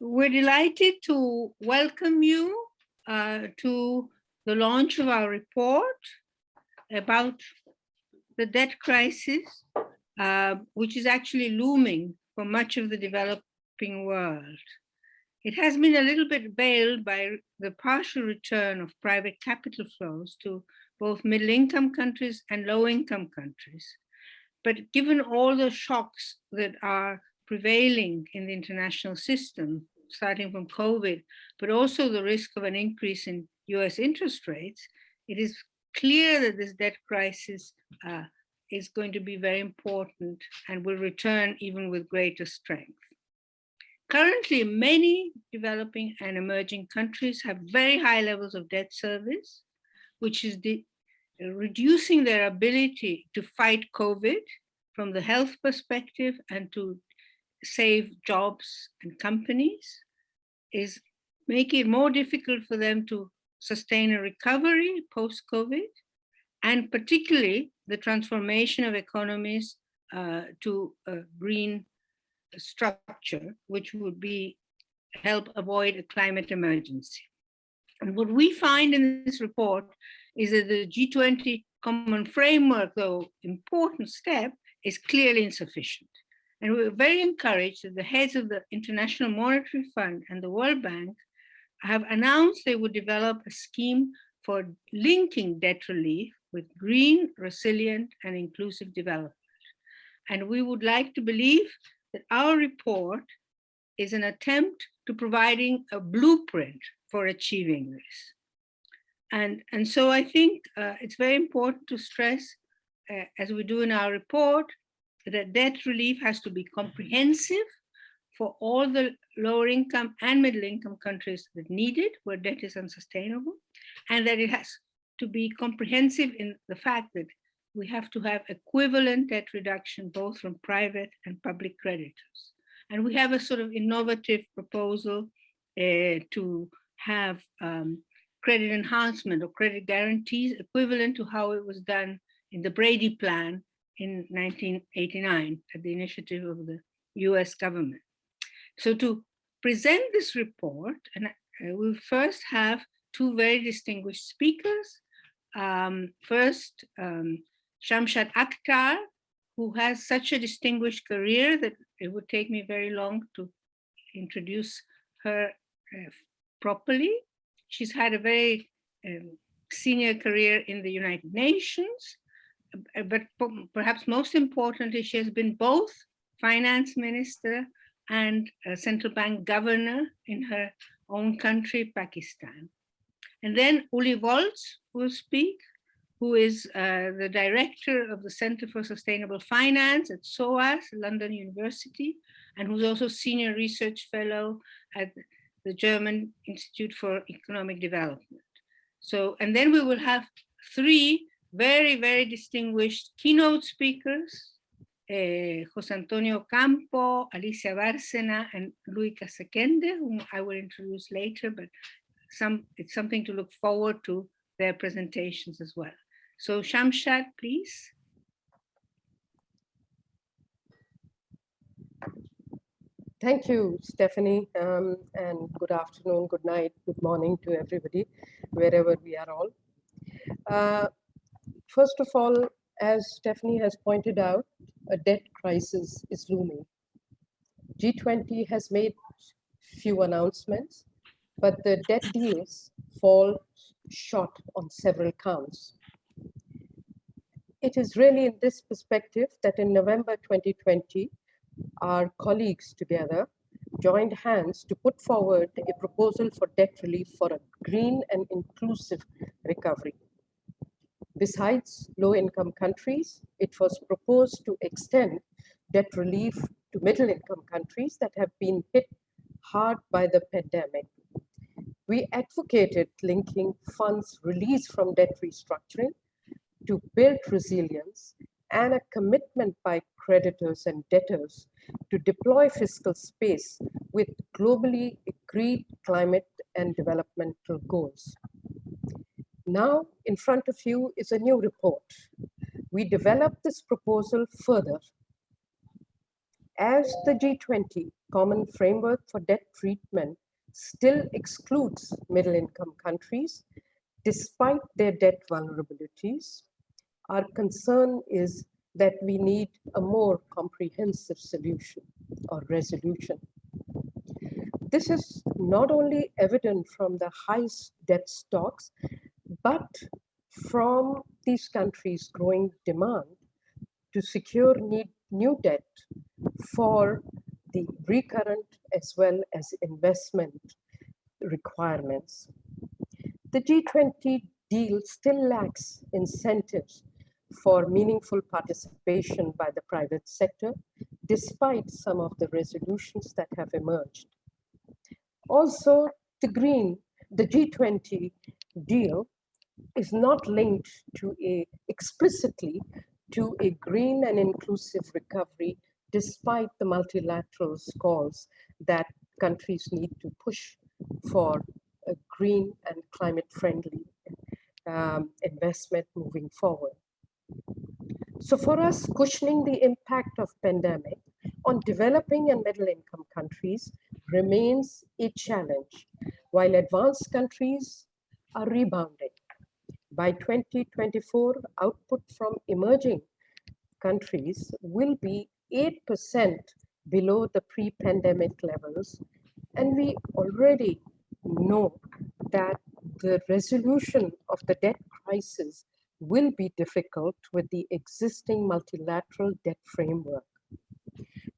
we're delighted to welcome you uh, to the launch of our report about the debt crisis, uh, which is actually looming for much of the developing world. It has been a little bit veiled by the partial return of private capital flows to both middle-income countries and low-income countries. But given all the shocks that are prevailing in the international system, starting from COVID, but also the risk of an increase in US interest rates, it is clear that this debt crisis uh, is going to be very important and will return even with greater strength. Currently, many developing and emerging countries have very high levels of debt service, which is reducing their ability to fight COVID from the health perspective and to save jobs and companies is making it more difficult for them to sustain a recovery post-COVID, and particularly the transformation of economies uh, to a green structure, which would be help avoid a climate emergency. And what we find in this report is that the G20 common framework, though important step, is clearly insufficient. And we are very encouraged that the heads of the International Monetary Fund and the World Bank have announced they would develop a scheme for linking debt relief with green, resilient, and inclusive development. And we would like to believe that our report is an attempt to providing a blueprint for achieving this. And, and so I think uh, it's very important to stress, uh, as we do in our report, that debt relief has to be comprehensive for all the lower income and middle income countries that need it, where debt is unsustainable, and that it has to be comprehensive in the fact that we have to have equivalent debt reduction, both from private and public creditors. And we have a sort of innovative proposal uh, to have um, credit enhancement or credit guarantees equivalent to how it was done in the Brady Plan in 1989 at the initiative of the US government. So to present this report, and uh, we'll first have two very distinguished speakers. Um, first, um, Shamshad Akhtar, who has such a distinguished career that it would take me very long to introduce her uh, properly. She's had a very um, senior career in the United Nations, but perhaps most importantly, she has been both finance minister and central bank governor in her own country, Pakistan. And then Uli Volz will speak, who is uh, the director of the Center for Sustainable Finance at SOAS, London University, and who's also senior research fellow at the German Institute for Economic Development. So, and then we will have three very, very distinguished keynote speakers, uh, Jose Antonio Ocampo, Alicia Bárcena, and Louis Kasekende, whom I will introduce later, but some it's something to look forward to their presentations as well. So Shamshad, please. Thank you, Stephany, um, and good afternoon, good night, good morning to everybody, wherever we are all. Uh, first of all, as Stephany has pointed out, a debt crisis is looming. G20 has made few announcements, but the debt deals fall short on several counts. It is really in this perspective that in November 2020, our colleagues together joined hands to put forward a proposal for debt relief for a green and inclusive recovery. Besides low-income countries, it was proposed to extend debt relief to middle-income countries that have been hit hard by the pandemic. We advocated linking funds released from debt restructuring to build resilience and a commitment by creditors and debtors to deploy fiscal space with globally agreed climate and developmental goals. Now, in front of you is a new report. We developed this proposal further as the G20 Common Framework for Debt Treatment still excludes middle income countries, despite their debt vulnerabilities, our concern is that we need a more comprehensive solution or resolution. This is not only evident from the high debt stocks, but from these countries' growing demand to secure need, new debt for the recurrent as well as investment requirements. The G20 deal still lacks incentives for meaningful participation by the private sector, despite some of the resolutions that have emerged. Also, the green, the G20 deal is not linked to a explicitly to a green and inclusive recovery, despite the multilateral calls that countries need to push for a green and climate friendly um, investment moving forward. So for us, cushioning the impact of pandemic on developing and middle income countries remains a challenge, while advanced countries are rebounding. By 2024, output from emerging countries will be 8% below the pre-pandemic levels. And we already know that the resolution of the debt crisis will be difficult with the existing multilateral debt framework.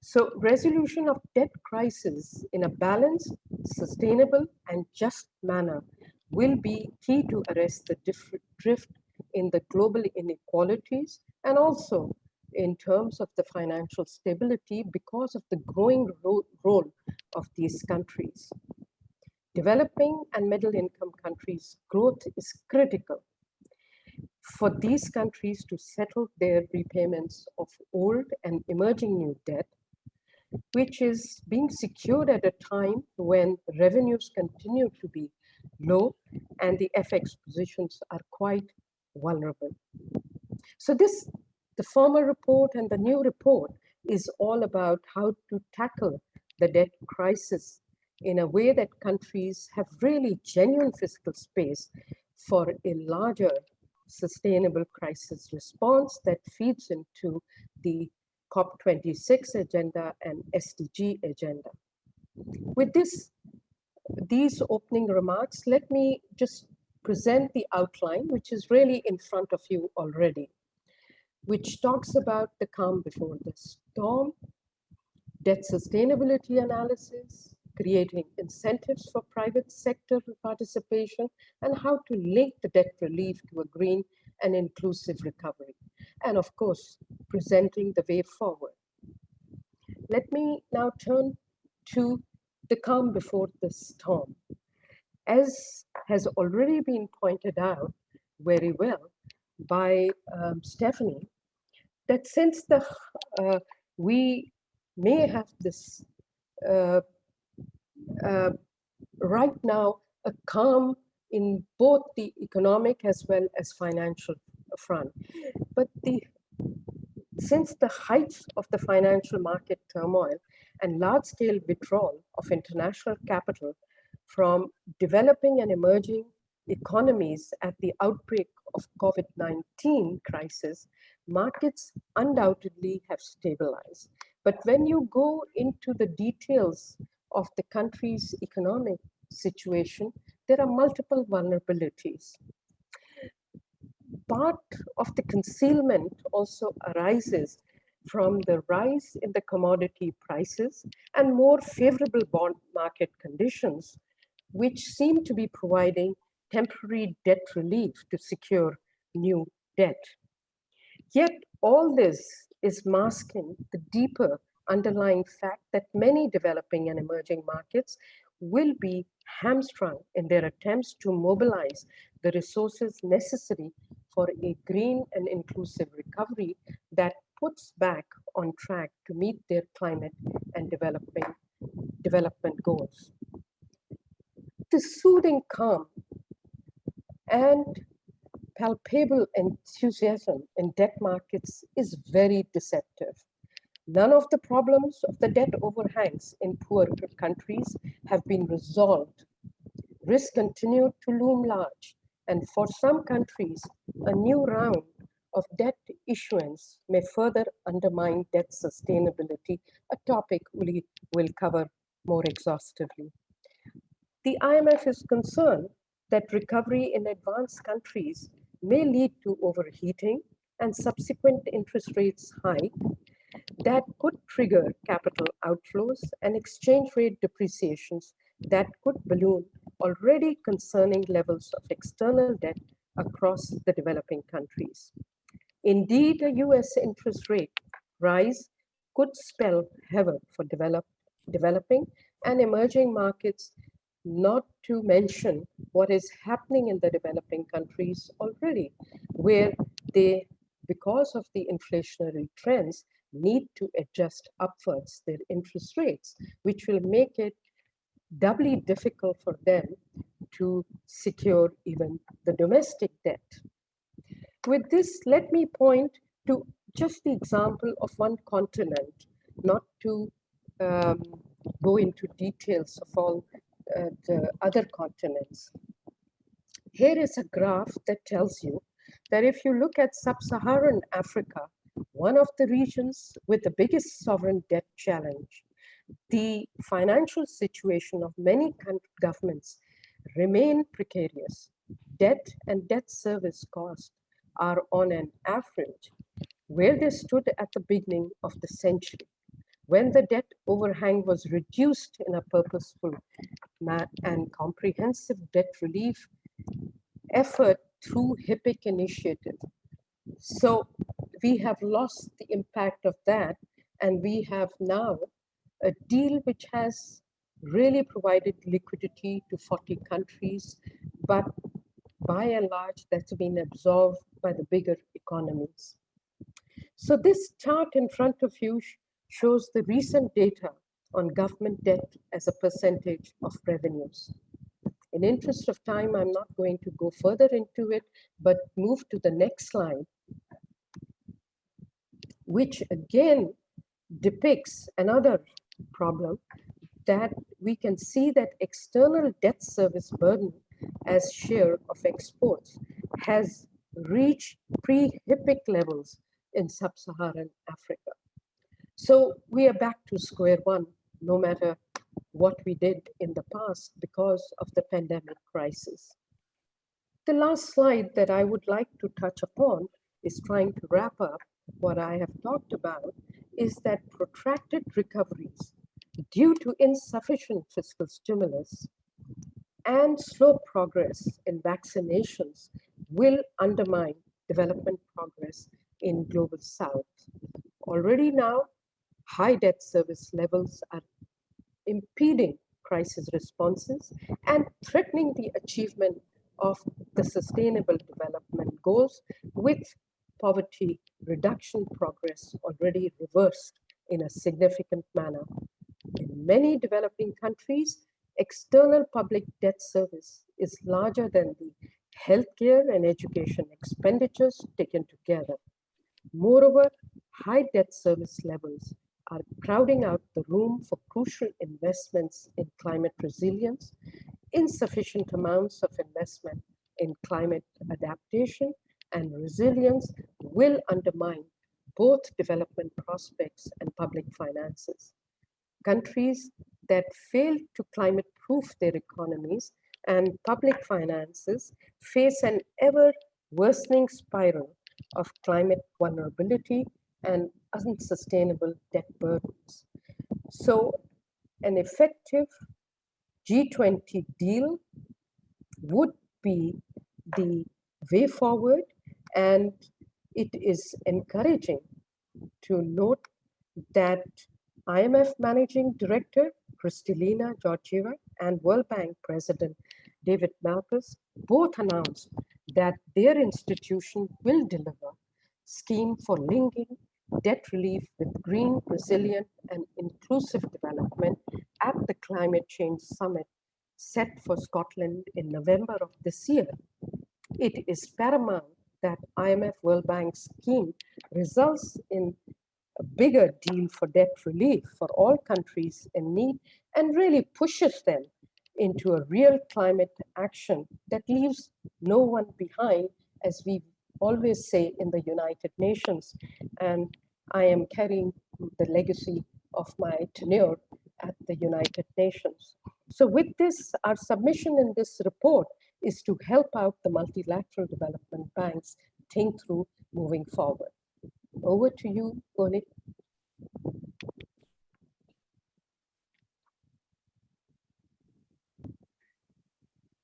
So resolution of debt crisis in a balanced, sustainable, and just manner will be key to arrest the drift in the global inequalities and also in terms of the financial stability because of the growing ro role of these countries. Developing and middle income countries' growth is critical for these countries to settle their repayments of old and emerging new debt, which is being secured at a time when revenues continue to be low and the FX positions are quite vulnerable. So this, the former report and the new report is all about how to tackle the debt crisis in a way that countries have really genuine fiscal space for a larger sustainable crisis response that feeds into the COP26 agenda and SDG agenda. With this, these opening remarks, let me just present the outline, which is really in front of you already, which talks about the calm before the storm, debt sustainability analysis, creating incentives for private sector participation, and how to link the debt relief to a green and inclusive recovery. And of course, presenting the way forward. Let me now turn to the calm before the storm. As has already been pointed out very well by um, Stephany, that since the uh, we may have this uh, uh, right now a calm in both the economic as well as financial front. But the since the heights of the financial market turmoil and large-scale withdrawal of international capital from developing and emerging economies at the outbreak of COVID-19 crisis, markets undoubtedly have stabilized. But when you go into the details of the country's economic situation, there are multiple vulnerabilities. Part of the concealment also arises from the rise in the commodity prices and more favorable bond market conditions, which seem to be providing temporary debt relief to secure new debt. Yet all this is masking the deeper underlying fact that many developing and emerging markets will be hamstrung in their attempts to mobilize the resources necessary for a green and inclusive recovery that puts back on track to meet their climate and developing development goals. The soothing calm and palpable enthusiasm in debt markets is very deceptive None of the problems of the debt overhangs in poor countries have been resolved. Risks continue to loom large, and for some countries, a new round of debt issuance may further undermine debt sustainability, a topic we will cover more exhaustively. The IMF is concerned that recovery in advanced countries may lead to overheating and subsequent interest rates hike that could trigger capital outflows and exchange rate depreciations that could balloon already concerning levels of external debt across the developing countries. Indeed, a US interest rate rise could spell havoc for develop, developing and emerging markets, not to mention what is happening in the developing countries already, where they, because of the inflationary trends, need to adjust upwards their interest rates, which will make it doubly difficult for them to secure even the domestic debt. With this, let me point to just the example of one continent, not to um, go into details of all uh, the other continents. Here is a graph that tells you that if you look at sub-Saharan Africa, one of the regions with the biggest sovereign debt challenge, the financial situation of many governments remain precarious. Debt and debt service cost are on an average where they stood at the beginning of the century when the debt overhang was reduced in a purposeful and comprehensive debt relief effort through HIPC initiative. So we have lost the impact of that and we have now a deal which has really provided liquidity to 40 countries, but by and large, that's been absorbed by the bigger economies. So this chart in front of you shows the recent data on government debt as a percentage of revenues. In interest of time, I'm not going to go further into it, but move to the next slide, which again depicts another problem that we can see that external debt service burden as share of exports has reached pre-HIPC levels in sub-Saharan Africa. So we are back to square one, no matter what we did in the past because of the pandemic crisis. The last slide that I would like to touch upon is trying to wrap up what I have talked about is that protracted recoveries due to insufficient fiscal stimulus and slow progress in vaccinations will undermine development progress in global south. Already now, high debt service levels are impeding crisis responses and threatening the achievement of the sustainable development goals with poverty reduction progress already reversed in a significant manner. In many developing countries, external public debt service is larger than the healthcare and education expenditures taken together. Moreover, high debt service levels are crowding out the room for crucial investments in climate resilience, insufficient amounts of investment in climate adaptation and resilience will undermine both development prospects and public finances. Countries that fail to climate-proof their economies and public finances face an ever worsening spiral of climate vulnerability and unsustainable debt burdens. So an effective G20 deal would be the way forward and it is encouraging to note that IMF Managing Director Kristalina Georgieva and World Bank President David Malpass both announced that their institution will deliver scheme for linking debt relief with green, resilient, and inclusive development at the Climate Change Summit set for Scotland in November of this year. It is paramount that IMF World Bank scheme results in a bigger deal for debt relief for all countries in need and really pushes them into a real climate action that leaves no one behind, as we always say in the United Nations. And I am carrying the legacy of my tenure at the United Nations. So with this, our submission in this report is to help out the multilateral development banks think through moving forward. Over to you, Goli.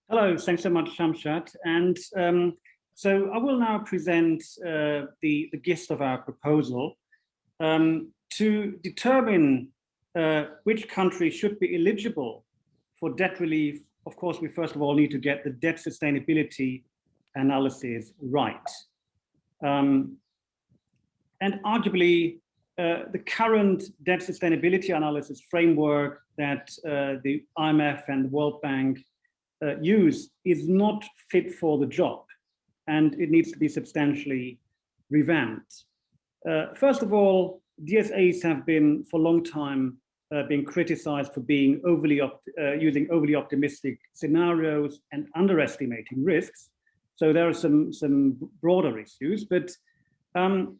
Hello, thanks so much, Shamshad. And um, so I will now present uh, the, the gist of our proposal. Um, to determine uh, which country should be eligible for debt relief, of course, we first of all need to get the debt sustainability analysis right. Um, and arguably, uh, the current debt sustainability analysis framework that uh, the IMF and the World Bank uh, use is not fit for the job and it needs to be substantially revamped. Uh, first of all, DSAs have been for a long time uh, being criticized for being overly uh, using overly optimistic scenarios and underestimating risks. So there are some, some broader issues, but um,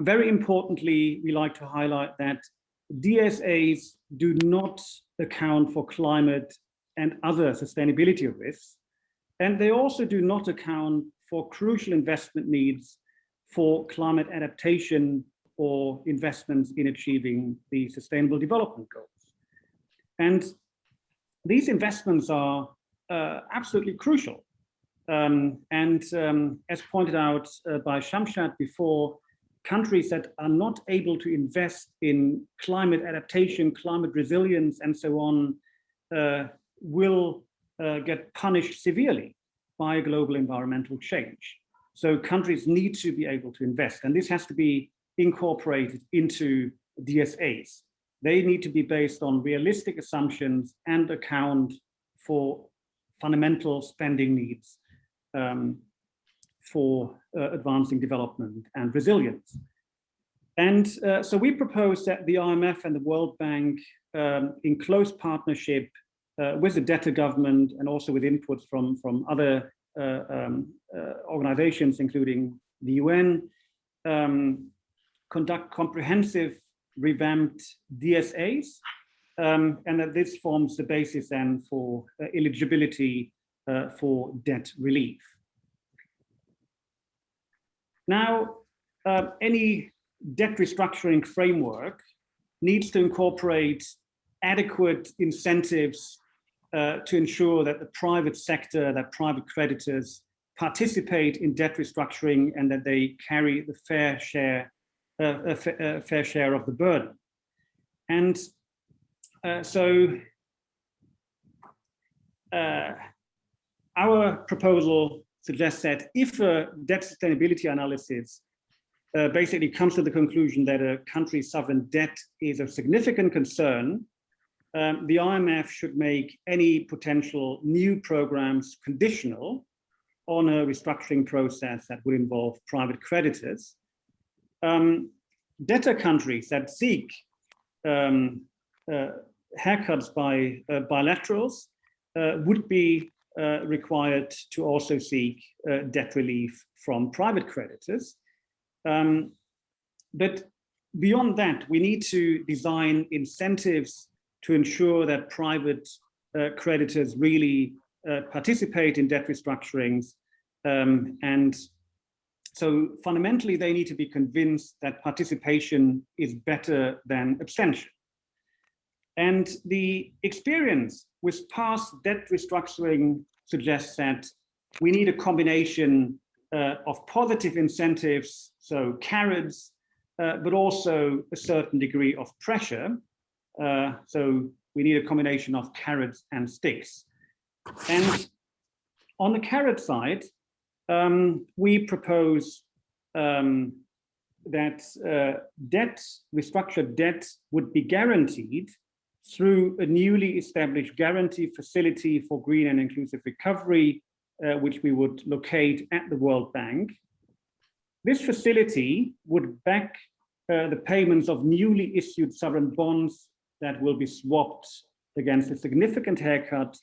very importantly, we like to highlight that DSAs do not account for climate and other sustainability risks. And they also do not account for crucial investment needs for climate adaptation or investments in achieving the sustainable development goals. And these investments are uh, absolutely crucial. Um, and um, as pointed out uh, by Shamshad before, countries that are not able to invest in climate adaptation, climate resilience, and so on, uh, will uh, get punished severely by global environmental change. So countries need to be able to invest, and this has to be incorporated into DSAs. They need to be based on realistic assumptions and account for fundamental spending needs um, for uh, advancing development and resilience. And uh, so we propose that the IMF and the World Bank, um, in close partnership uh, with the debtor government and also with inputs from, from other uh, um, uh, organizations, including the UN, um, conduct comprehensive revamped DSAs, um, and that this forms the basis then for uh, eligibility for debt relief. Now, uh, any debt restructuring framework needs to incorporate adequate incentives uh, to ensure that the private sector, that private creditors participate in debt restructuring and that they carry the fair share a, a, fair share of the burden. And uh, so uh, our proposal suggests that if a debt sustainability analysis uh, basically comes to the conclusion that a country's sovereign debt is of significant concern, um, the IMF should make any potential new programs conditional on a restructuring process that would involve private creditors. Um, debtor countries that seek um, uh, haircuts by uh, bilaterals uh, would be uh, required to also seek uh, debt relief from private creditors. Um, but beyond that, we need to design incentives to ensure that private uh, creditors really participate in debt restructurings um, and so fundamentally, they need to be convinced that participation is better than abstention. And the experience with past debt restructuring suggests that we need a combination uh, of positive incentives, so carrots, uh, but also a certain degree of pressure. Uh, so we need a combination of carrots and sticks. And on the carrot side, um, we propose um, that uh, debt, restructured debt would be guaranteed through a newly established guarantee facility for green and inclusive recovery, uh, which we would locate at the World Bank. This facility would back uh, the payments of newly issued sovereign bonds that will be swapped against a significant haircut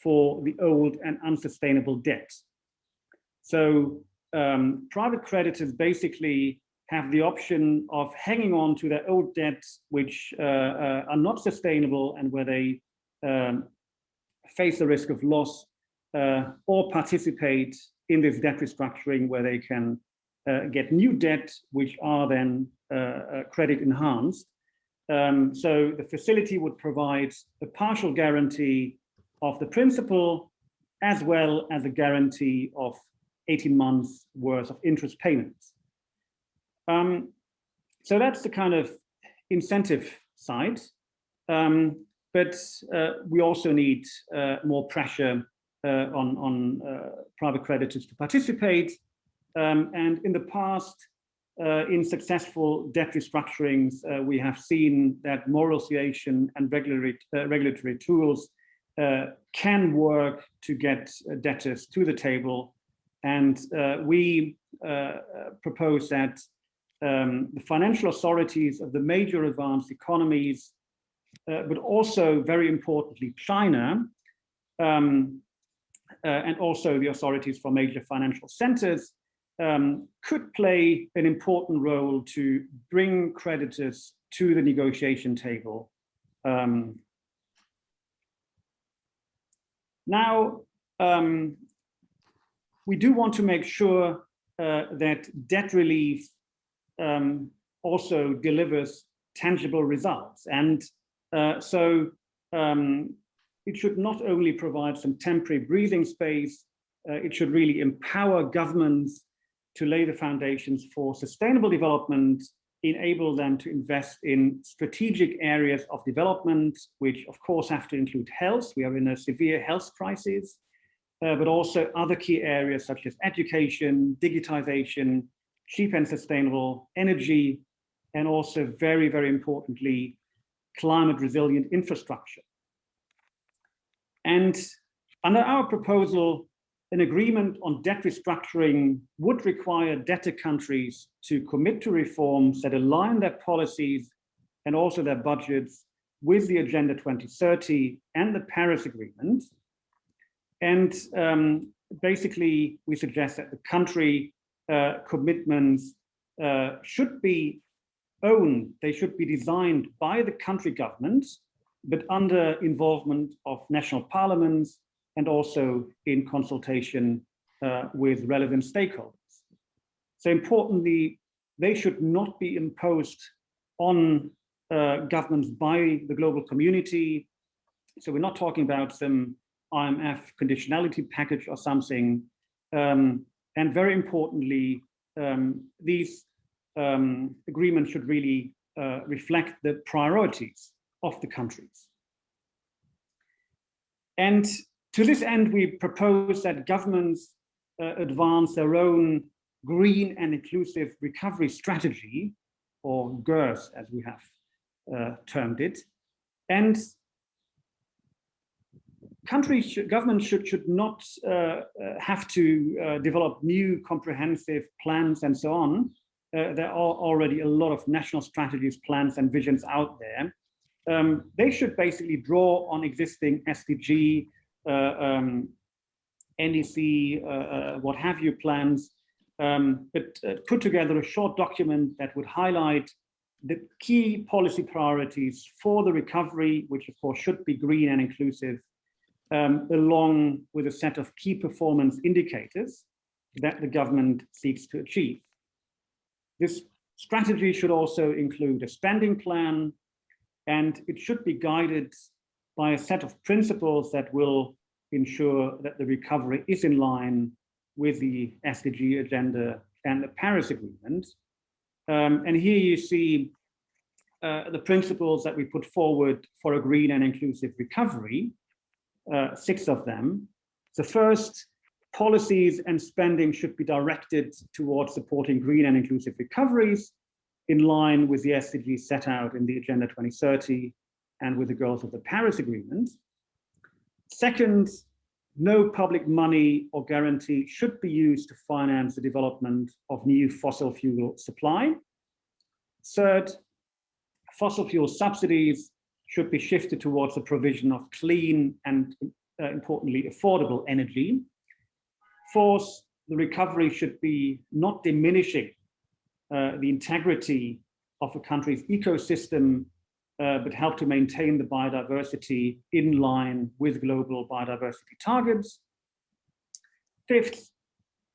for the old and unsustainable debt. So um, private creditors basically have the option of hanging on to their old debts, which uh, uh, are not sustainable and where they um, face the risk of loss uh, or participate in this debt restructuring where they can uh, get new debt, which are then uh, uh, credit enhanced. Um, so the facility would provide a partial guarantee of the principal as well as a guarantee of 18 months worth of interest payments. Um, so that's the kind of incentive side. Um, but uh, we also need uh, more pressure uh, on, on uh, private creditors to participate. Um, and in the past, uh, in successful debt restructurings, uh, we have seen that moral moralization and regulatory, regulatory tools can work to get debtors to the table. And we propose that um, the financial authorities of the major advanced economies, uh, but also very importantly, China, um, uh, and also the authorities for major financial centers um, could play an important role to bring creditors to the negotiation table. Um, now, um, we do want to make sure uh, that debt relief um, also delivers tangible results. And uh, so um, it should not only provide some temporary breathing space, uh, it should really empower governments to lay the foundations for sustainable development, enable them to invest in strategic areas of development, which of course have to include health. We are in a severe health crisis, uh, but also other key areas such as education, digitization, cheap and sustainable energy, and also very, very importantly, climate resilient infrastructure. And under our proposal, an agreement on debt restructuring would require debtor countries to commit to reforms that align their policies and also their budgets with the Agenda 2030 and the Paris Agreement. And um, basically, we suggest that the country uh, commitments uh, should be owned, they should be designed by the country governments, but under involvement of national parliaments and also in consultation uh, with relevant stakeholders. So importantly, they should not be imposed on uh, governments by the global community. So we're not talking about some IMF conditionality package or something. Um, and very importantly, um, these um, agreements should really uh, reflect the priorities of the countries. And to this end, we propose that governments uh, advance their own green and inclusive recovery strategy, or GERS as we have uh, termed it, and countries, should, governments should, should not uh, uh, have to uh, develop new comprehensive plans and so on. Uh, there are already a lot of national strategies, plans and visions out there. Um, they should basically draw on existing SDG, um, uh, what have you plans, um, but put together a short document that would highlight the key policy priorities for the recovery, which of course should be green and inclusive, um, along with a set of key performance indicators that the government seeks to achieve. This strategy should also include a spending plan, and it should be guided by a set of principles that will ensure that the recovery is in line with the SDG agenda and the Paris Agreement. Um, and here you see uh, the principles that we put forward for a green and inclusive recovery uh, six of them. The first, policies and spending should be directed towards supporting green and inclusive recoveries in line with the SDGs set out in the Agenda 2030 and with the goals of the Paris Agreement. Second, no public money or guarantee should be used to finance the development of new fossil fuel supply. Third, fossil fuel subsidies should be shifted towards the provision of clean and uh, importantly affordable energy. Fourth, the recovery should be not diminishing uh, the integrity of a country's ecosystem, uh, but help to maintain the biodiversity in line with global biodiversity targets. Fifth,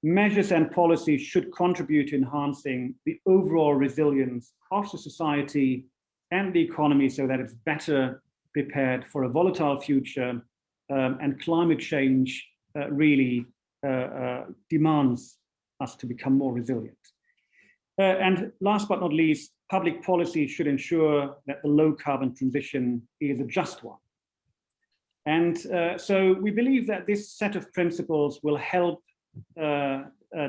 measures and policies should contribute to enhancing the overall resilience of the society and the economy so that it's better prepared for a volatile future um, and climate change uh, really uh, uh, demands us to become more resilient. Uh, and last but not least, public policy should ensure that the low carbon transition is a just one. And uh, so we believe that this set of principles will help uh,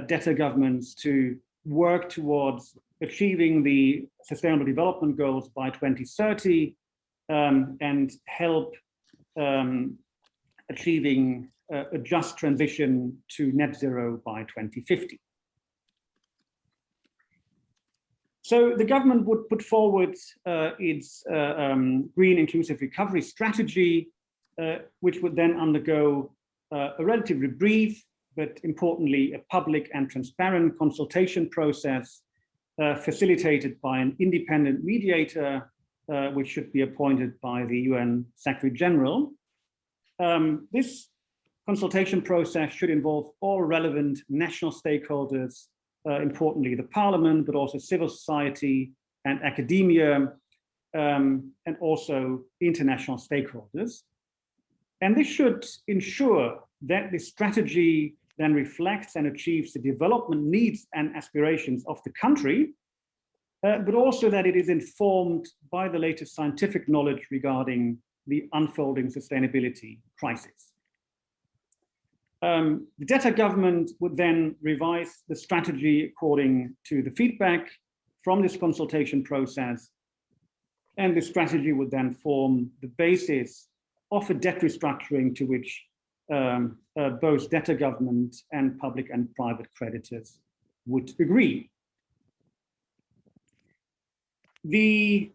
debtor governments to work towards achieving the sustainable development goals by 2030 um, and help um, achieving uh, a just transition to net zero by 2050. So the government would put forward uh, its uh, um, green inclusive recovery strategy, uh, which would then undergo uh, a relatively brief, but importantly, a public and transparent consultation process uh, facilitated by an independent mediator, uh, which should be appointed by the UN Secretary General. Um, this consultation process should involve all relevant national stakeholders, uh, importantly the parliament, but also civil society and academia, um, and also international stakeholders. And this should ensure that the strategy then reflects and achieves the development needs and aspirations of the country, uh, but also that it is informed by the latest scientific knowledge regarding the unfolding sustainability crisis. Um, the debtor government would then revise the strategy according to the feedback from this consultation process. And the strategy would then form the basis of a debt restructuring to which um, uh, both debtor government and public and private creditors would agree. The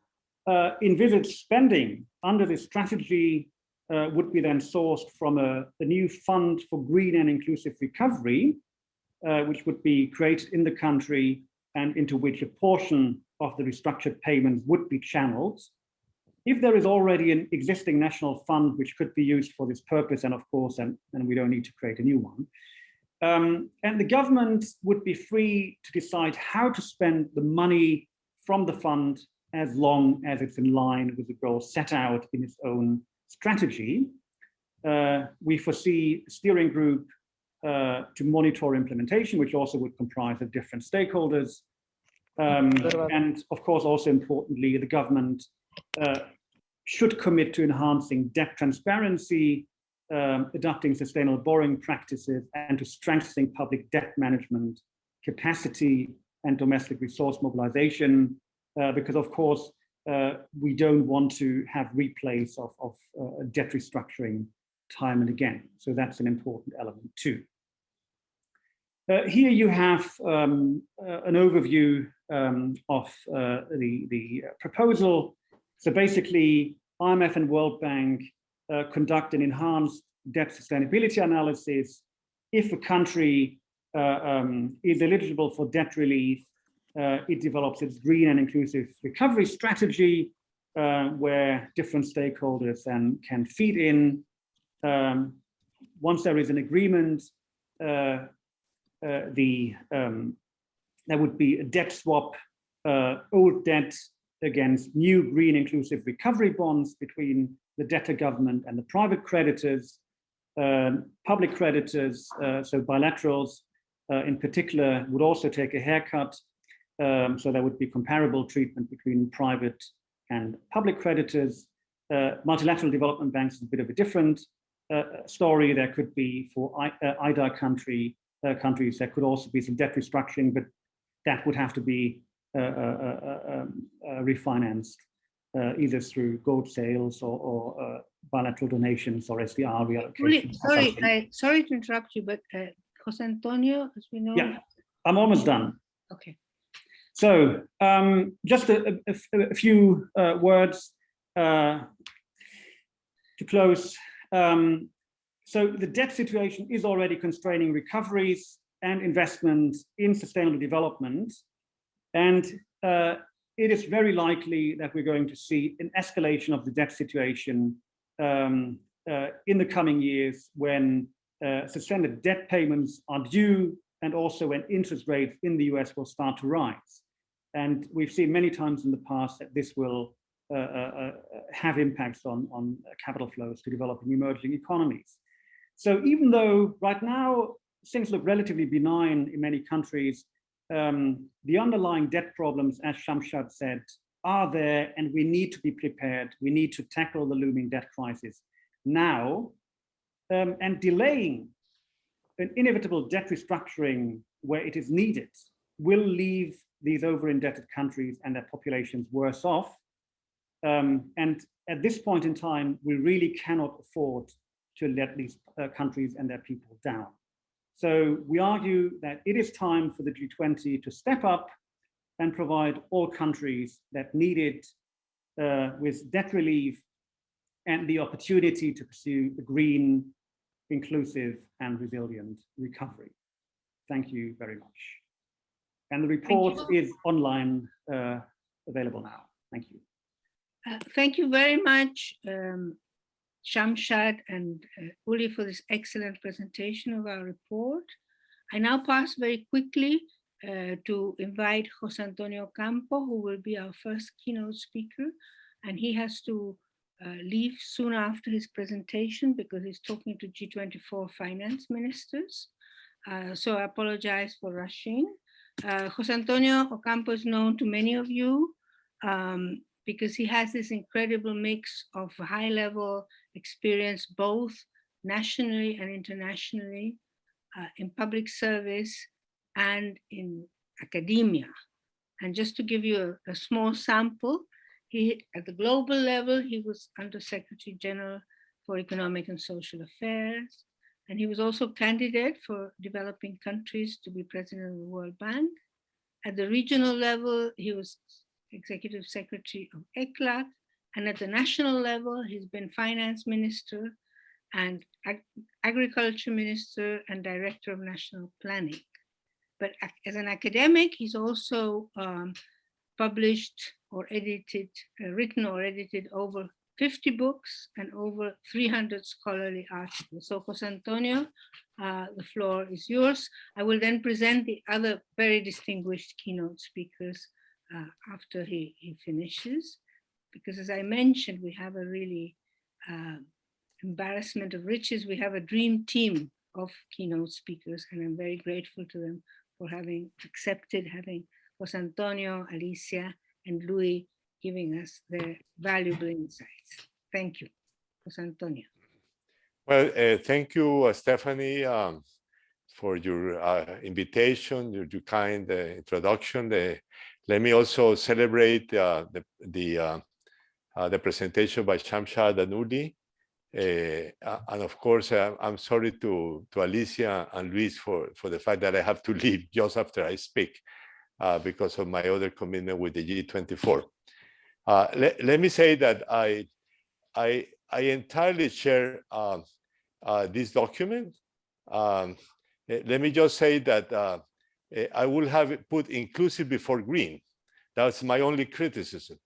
uh, envisaged spending under this strategy uh, would be then sourced from a, a, new fund for green and inclusive recovery, uh, which would be created in the country and into which a portion of the restructured payments would be channeled if there is already an existing national fund which could be used for this purpose, and of course, and, and we don't need to create a new one, um, and the government would be free to decide how to spend the money from the fund as long as it's in line with the goals set out in its own strategy. Uh, we foresee a steering group uh, to monitor implementation, which also would comprise of different stakeholders. Um, and of course, also importantly, the government uh, should commit to enhancing debt transparency, um, adopting sustainable borrowing practices, and to strengthening public debt management capacity and domestic resource mobilization, uh, because of course, uh, we don't want to have replays of, of uh, debt restructuring time and again. So that's an important element too. Uh, here you have um, uh, an overview um, of uh, the, the proposal. So basically, IMF and World Bank uh, conduct an enhanced debt sustainability analysis. If a country uh, um, is eligible for debt relief, uh, it develops its green and inclusive recovery strategy, uh, where different stakeholders then can feed in. Um, once there is an agreement, uh, uh, the um, there would be a debt swap, old debt against new green inclusive recovery bonds between the debtor government and the private creditors, um, public creditors, uh, so bilaterals uh, in particular would also take a haircut. Um, so there would be comparable treatment between private and public creditors. Uh, multilateral development banks is a bit of a different uh, story. There could be for I, uh, IDA country uh, countries, there could also be some debt restructuring, but that would have to be refinanced either through gold sales or, or bilateral donations or SDR reallocation. Sorry, I, sorry to interrupt you, but Jose Antonio, as we know. Yeah, I'm almost done. Okay. So um, just a, a, a few uh, words uh, to close. Um, so the debt situation is already constraining recoveries and investment in sustainable development. And uh, it is very likely that we're going to see an escalation of the debt situation um, uh, in the coming years when uh, suspended debt payments are due and also when interest rates in the US will start to rise. And we've seen many times in the past that this will uh, uh, uh have impacts on, on capital flows to developing emerging economies. So even though right now things look relatively benign in many countries, um, the underlying debt problems, as Shamshad said, are there and we need to be prepared. We need to tackle the looming debt crisis now um, and delaying an inevitable debt restructuring where it is needed will leave these over-indebted countries and their populations worse off. Um, and at this point in time, we really cannot afford to let these uh, countries and their people down. So we argue that it is time for the G20 to step up and provide all countries that need it uh, with debt relief and the opportunity to pursue a green, inclusive and resilient recovery. Thank you very much. And the report is online uh, available now. Thank you. Uh, thank you very much, um, Shamshad and uh, Uli for this excellent presentation of our report. I now pass very quickly uh, to invite Jose Antonio Ocampo, who will be our first keynote speaker, and he has to uh, leave soon after his presentation because he's talking to G24 finance ministers. Uh, so I apologize for rushing. Uh, Jose Antonio Ocampo is known to many of you um, because he has this incredible mix of high level experience, both nationally and internationally, uh, in public service and in academia. And just to give you a, a small sample, he, at the global level, he was Under Secretary General for Economic and Social Affairs. And he was also candidate for developing countries to be president of the World Bank. At the regional level, he was executive secretary of ECLAC. And at the national level, he's been finance minister and ag agriculture minister and director of national planning. But as an academic, he's also um, published or edited, uh, written or edited over 50 books and over 300 scholarly articles. So Jose Antonio, uh, the floor is yours. I will then present the other very distinguished keynote speakers uh, after he, he finishes. Because as I mentioned, we have a really uh, embarrassment of riches. We have a dream team of keynote speakers and I'm very grateful to them for having accepted having Jose Antonio, Alicia, and Louis giving us their valuable insights. Thank you, Jose Antonio. Well, uh, thank you, uh, Stephany, um, for your uh, invitation, your, your kind uh, introduction. let me also celebrate uh, the the, uh, the presentation by Shamshad and Uli. and of course, I'm sorry to, to Alicia and Louis for, for the fact that I have to leave just after I speak because of my other commitment with the G24. Uh, let, let me say that I, I, I entirely share uh, uh, this document. Um, let me just say that uh, eh, I will have put inclusive before green. That's my only criticism,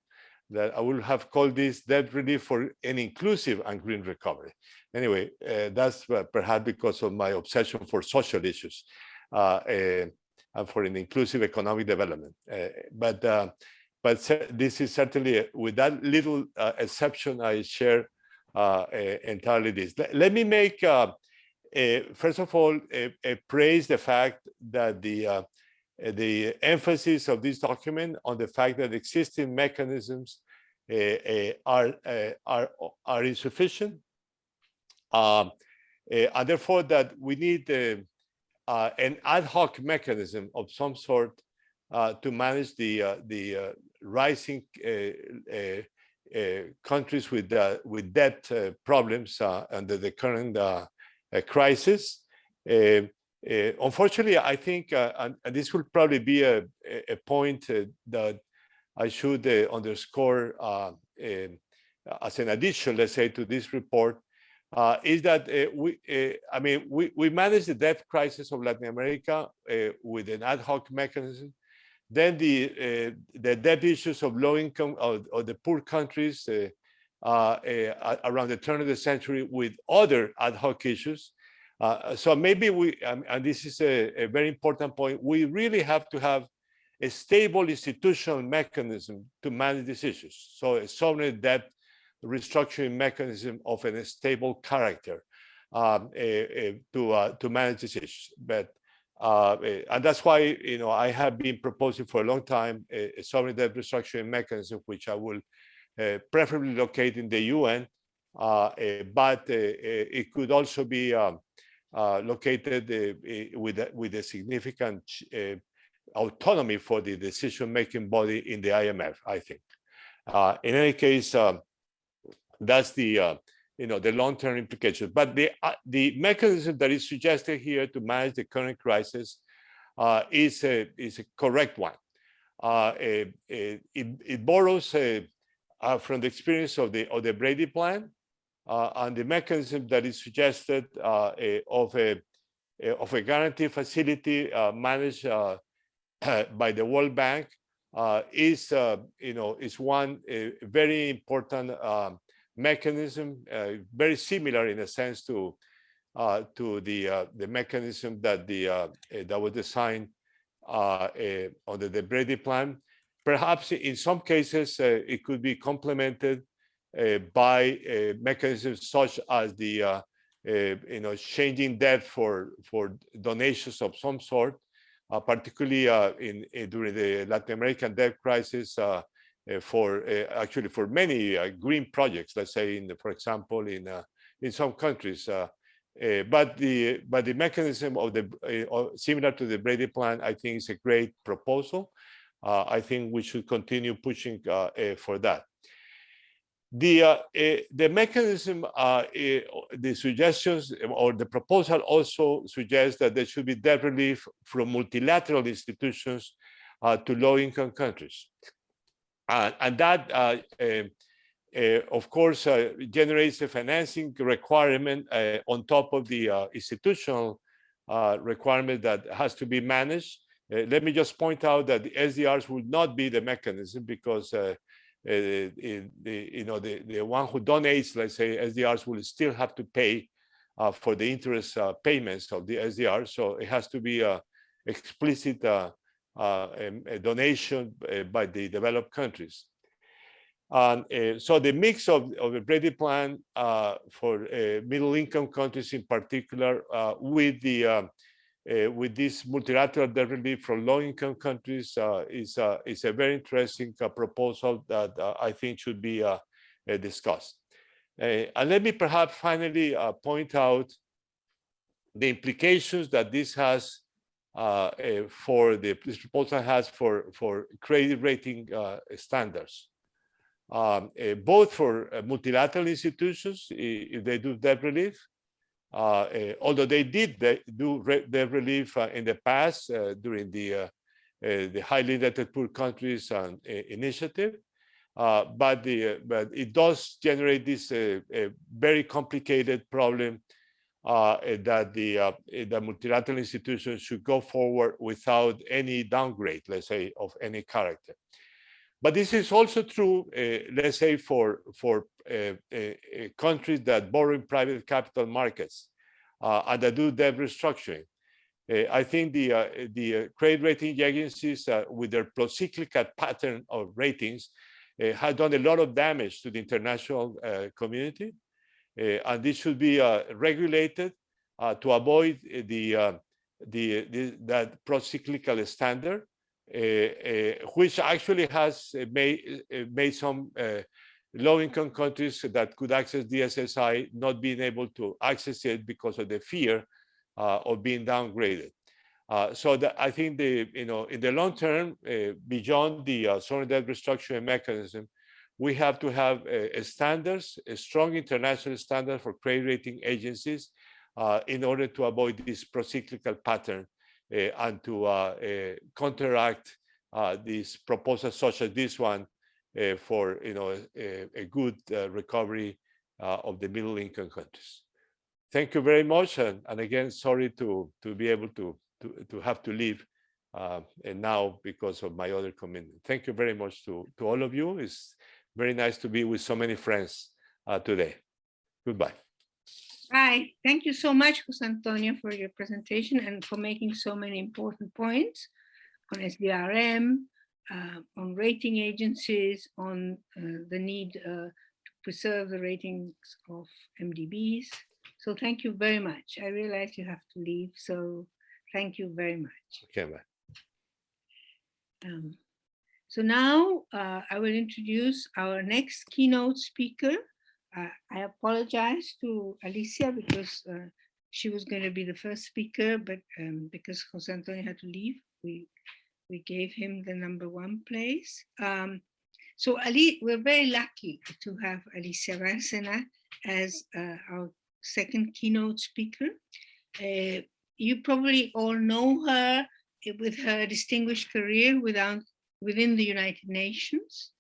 that I would have called this debt relief for an inclusive and green recovery. Anyway, uh, that's uh, perhaps because of my obsession for social issues and for an inclusive economic development. but but this is certainly with that little uh, exception i share uh, entirely this let, let me make uh, first of all praise the fact that the uh, the emphasis of this document on the fact that existing mechanisms uh, are are are insufficient um, and therefore that we need an ad hoc mechanism of some sort uh, to manage the uh, the uh, rising uh, uh, countries with with debt problems under the current crisis. Uh, unfortunately, I think, uh, and, and this will probably be a, a- point uh, that I should uh, underscore uh, um, as an addition, let's say, to this report, uh, is that we, I mean, we, we manage the debt crisis of Latin America with an ad hoc mechanism. Then the the debt issues of low income or, or the poor countries around the turn of the century with other ad hoc issues. Uh, so maybe we, um, and this is a, a very important point, we really have to have a stable institutional mechanism to manage these issues. So a sovereign debt restructuring mechanism of a stable character um, eh, eh, to uh, to manage these issues. But uh, eh, and that's why you know I have been proposing for a long time a, a sovereign debt restructuring mechanism, which I will uh, preferably locate in the UN, uh, eh, but eh, it could also be um, located uh, with a, with a significant uh, autonomy for the decision-making body in the IMF. I think. Uh, in any case, um, that's the uh, you know the long-term implications. But the uh, the mechanism that is suggested here to manage the current crisis uh, is a is a correct one. Uh, it, it borrows uh, uh, from the experience of the of the Brady Plan uh, and the mechanism that is suggested uh, eh, of a eh, of a guarantee facility uh, managed uh, by the World Bank uh, is uh, you know is one uh, very important um, mechanism, uh, very similar in a sense to uh, to the uh, the mechanism that the uh, eh, that was designed uh, eh, under the Brady Plan. Perhaps in some cases uh, it could be complemented uh, by uh, mechanisms such as the uh, uh, you know changing debt for for donations of some sort, uh, particularly uh, in, in during the Latin American debt crisis. Uh, uh, for uh, actually for many uh, green projects, let's say in the, for example in uh, in some countries. Uh, uh, but the but the mechanism of the uh, similar to the Brady Plan, I think is a great proposal. Uh, I think we should continue pushing uh, uh, for that. The uh, uh, the mechanism, uh, uh, the suggestions or the proposal also suggests that there should be debt relief from multilateral institutions uh, to low-income countries. And that, uh, of course, uh, generates a financing requirement on top of the institutional requirement that has to be managed. Let me just point out that the SDRs will not be the mechanism because the, you know, the, the one who donates, let's say, SDRs will still have to pay uh, for the interest uh, payments of the SDR. So it has to be a explicit uh, uh, um, a donation uh, by the developed countries. Uh, so the mix of, of the Brady Plan uh, for uh, middle income countries in particular uh, with the uh, with this multilateral debt relief from low income countries uh, is, uh, is a very interesting uh, proposal that uh, I think should be uh, discussed. And let me perhaps finally point out the implications that this has for the this proposal has for for credit rating standards, um, both for multilateral institutions if they do debt relief, although they did do re- debt relief uh, in the past uh, during the uh, uh, the highly indebted poor countries uh, initiative. Uh, but the uh, but it does generate this uh, very complicated problem uh, eh, that the uh, eh, the multilateral institutions should go forward without any downgrade, let's say, of any character. But this is also true, uh, let's say, for for uh, uh, uh, countries that borrow in private capital markets uh, and that do debt restructuring. Uh, I think the the credit rating agencies, with their procyclical pattern of ratings, uh, have done a lot of damage to the international community. And this should be regulated to avoid the, the, the that pro-cyclical standard, which actually has uh, made uh, made some uh, low-income countries that could access DSSI not being able to access it because of the fear uh, of being downgraded. Uh, so that I think the you know in the long term, uh, beyond the uh, sovereign debt restructuring mechanism, we have to have uh, uh, standards, a strong international standard for credit rating agencies, uh, in order to avoid this procyclical pattern uh, and to uh, uh, counteract uh, these proposals such as this one uh, for you know a, a good uh, recovery of the middle income countries. Thank you very much, and, and again, sorry to to be able to to, to have to leave uh, and now because of my other commitment. Thank you very much to to all of you. It's very nice to be with so many friends uh, today. Goodbye. Hi, thank you so much, Jose Antonio, for your presentation and for making so many important points on SDRM, uh, on rating agencies, on uh, the need uh, to preserve the ratings of MDBs. So thank you very much. I realize you have to leave, so thank you very much. Okay, bye. Um, so now uh, I will introduce our next keynote speaker. Uh, I apologize to Alicia because uh, she was going to be the first speaker, but um, because Jose Antonio had to leave, we we gave him the number one place. Um, so Ali, we're very lucky to have Alicia Bárcena as uh, our second keynote speaker. Uh, you probably all know her uh, with her distinguished career without, within the United Nations,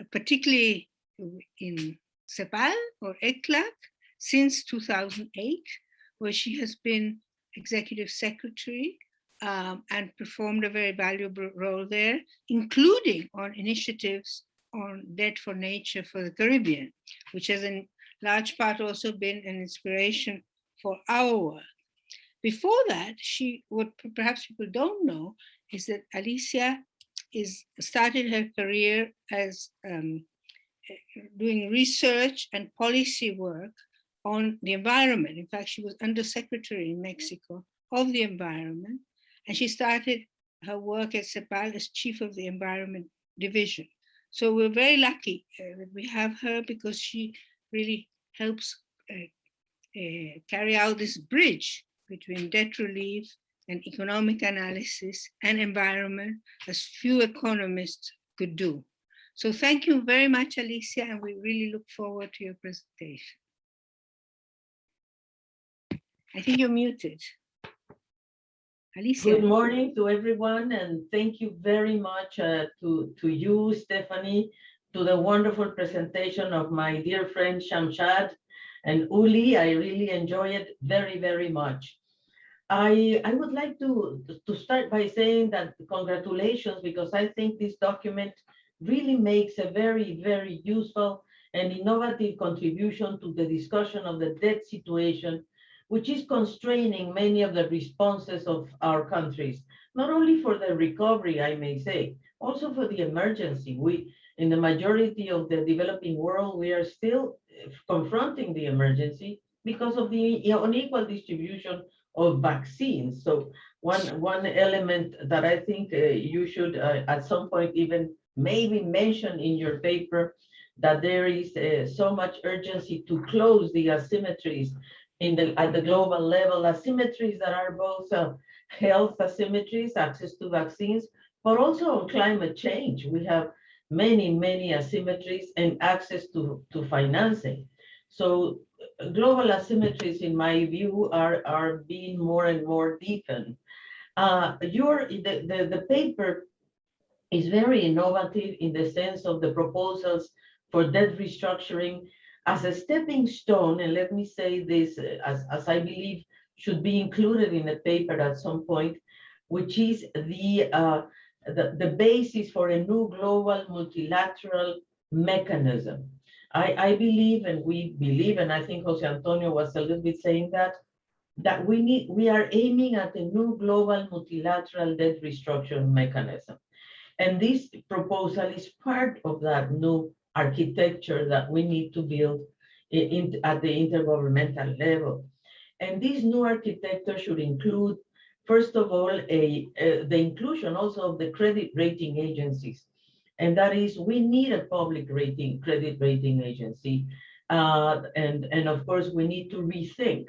uh, particularly in CEPAL or ECLAC since 2008, where she has been executive secretary um, and performed a very valuable role there, including on initiatives on debt for nature for the Caribbean, which has in large part also been an inspiration for our work. Before that, she, what perhaps people don't know, is that Alicia is started her career as um, doing research and policy work on the environment. In fact, she was undersecretary in Mexico of the environment, and she started her work at CEPAL as chief of the environment division. So we're very lucky uh, that we have her because she really helps uh, uh, carry out this bridge between debt relief and economic analysis and environment as few economists could do. So thank you very much, Alicia, and we really look forward to your presentation. I think you're muted. Alicia. Good morning to everyone, and thank you very much uh, to, to you, Stephany, to the wonderful presentation of my dear friend Shamshad and Uli. I really enjoy it very, very much. I, I would like to, to start by saying that congratulations, because I think this document really makes a very, very useful and innovative contribution to the discussion of the debt situation which is constraining many of the responses of our countries, not only for the recovery, I may say, also for the emergency. We, in the majority of the developing world, we are still eh, confronting the emergency because of the unequal distribution of vaccines. So one, one element that I think uh, you should uh, at some point even maybe mention in your paper that there is uh, so much urgency to close the asymmetries in the at the global level asymmetries that are both uh, health asymmetries, access to vaccines, but also on climate change. We have many, many asymmetries and access to, to financing. So uh, global asymmetries, in my view, are, are being more and more deepened. Uh, your, the, the, the paper is very innovative in the sense of the proposals for debt restructuring as a stepping stone, and let me say this uh, as, as I believe should be included in the paper at some point, which is the, uh, the, the basis for a new global multilateral mechanism. I, I believe, and we believe, and I think Jose Antonio was a little bit saying that, that we need, we are aiming at a new global multilateral debt restructuring mechanism. And this proposal is part of that new architecture that we need to build in, at the intergovernmental level. And this new architecture should include, first of all, a, a, the inclusion also of the credit rating agencies. And that is, we need a public rating, credit rating agency. Uh, and, and of course, we need to rethink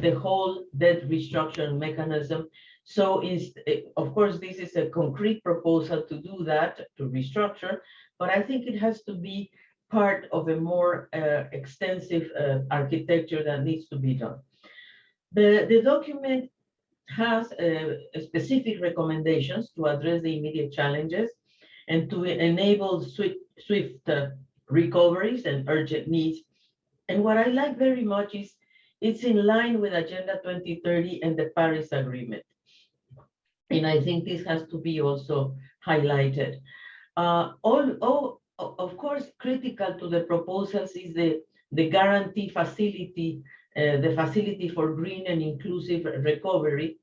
the whole debt restructuring mechanism. So is, of course, this is a concrete proposal to do that, to restructure, but I think it has to be part of a more uh, extensive uh, architecture that needs to be done. The, the document has uh, specific recommendations to address the immediate challenges and to enable swift, swift uh, recoveries and urgent needs. And what I like very much is it's in line with Agenda 2030 and the Paris Agreement. And I think this has to be also highlighted. Uh, all, all, of course, critical to the proposals is the, the guarantee facility, uh, the facility for green and inclusive recovery,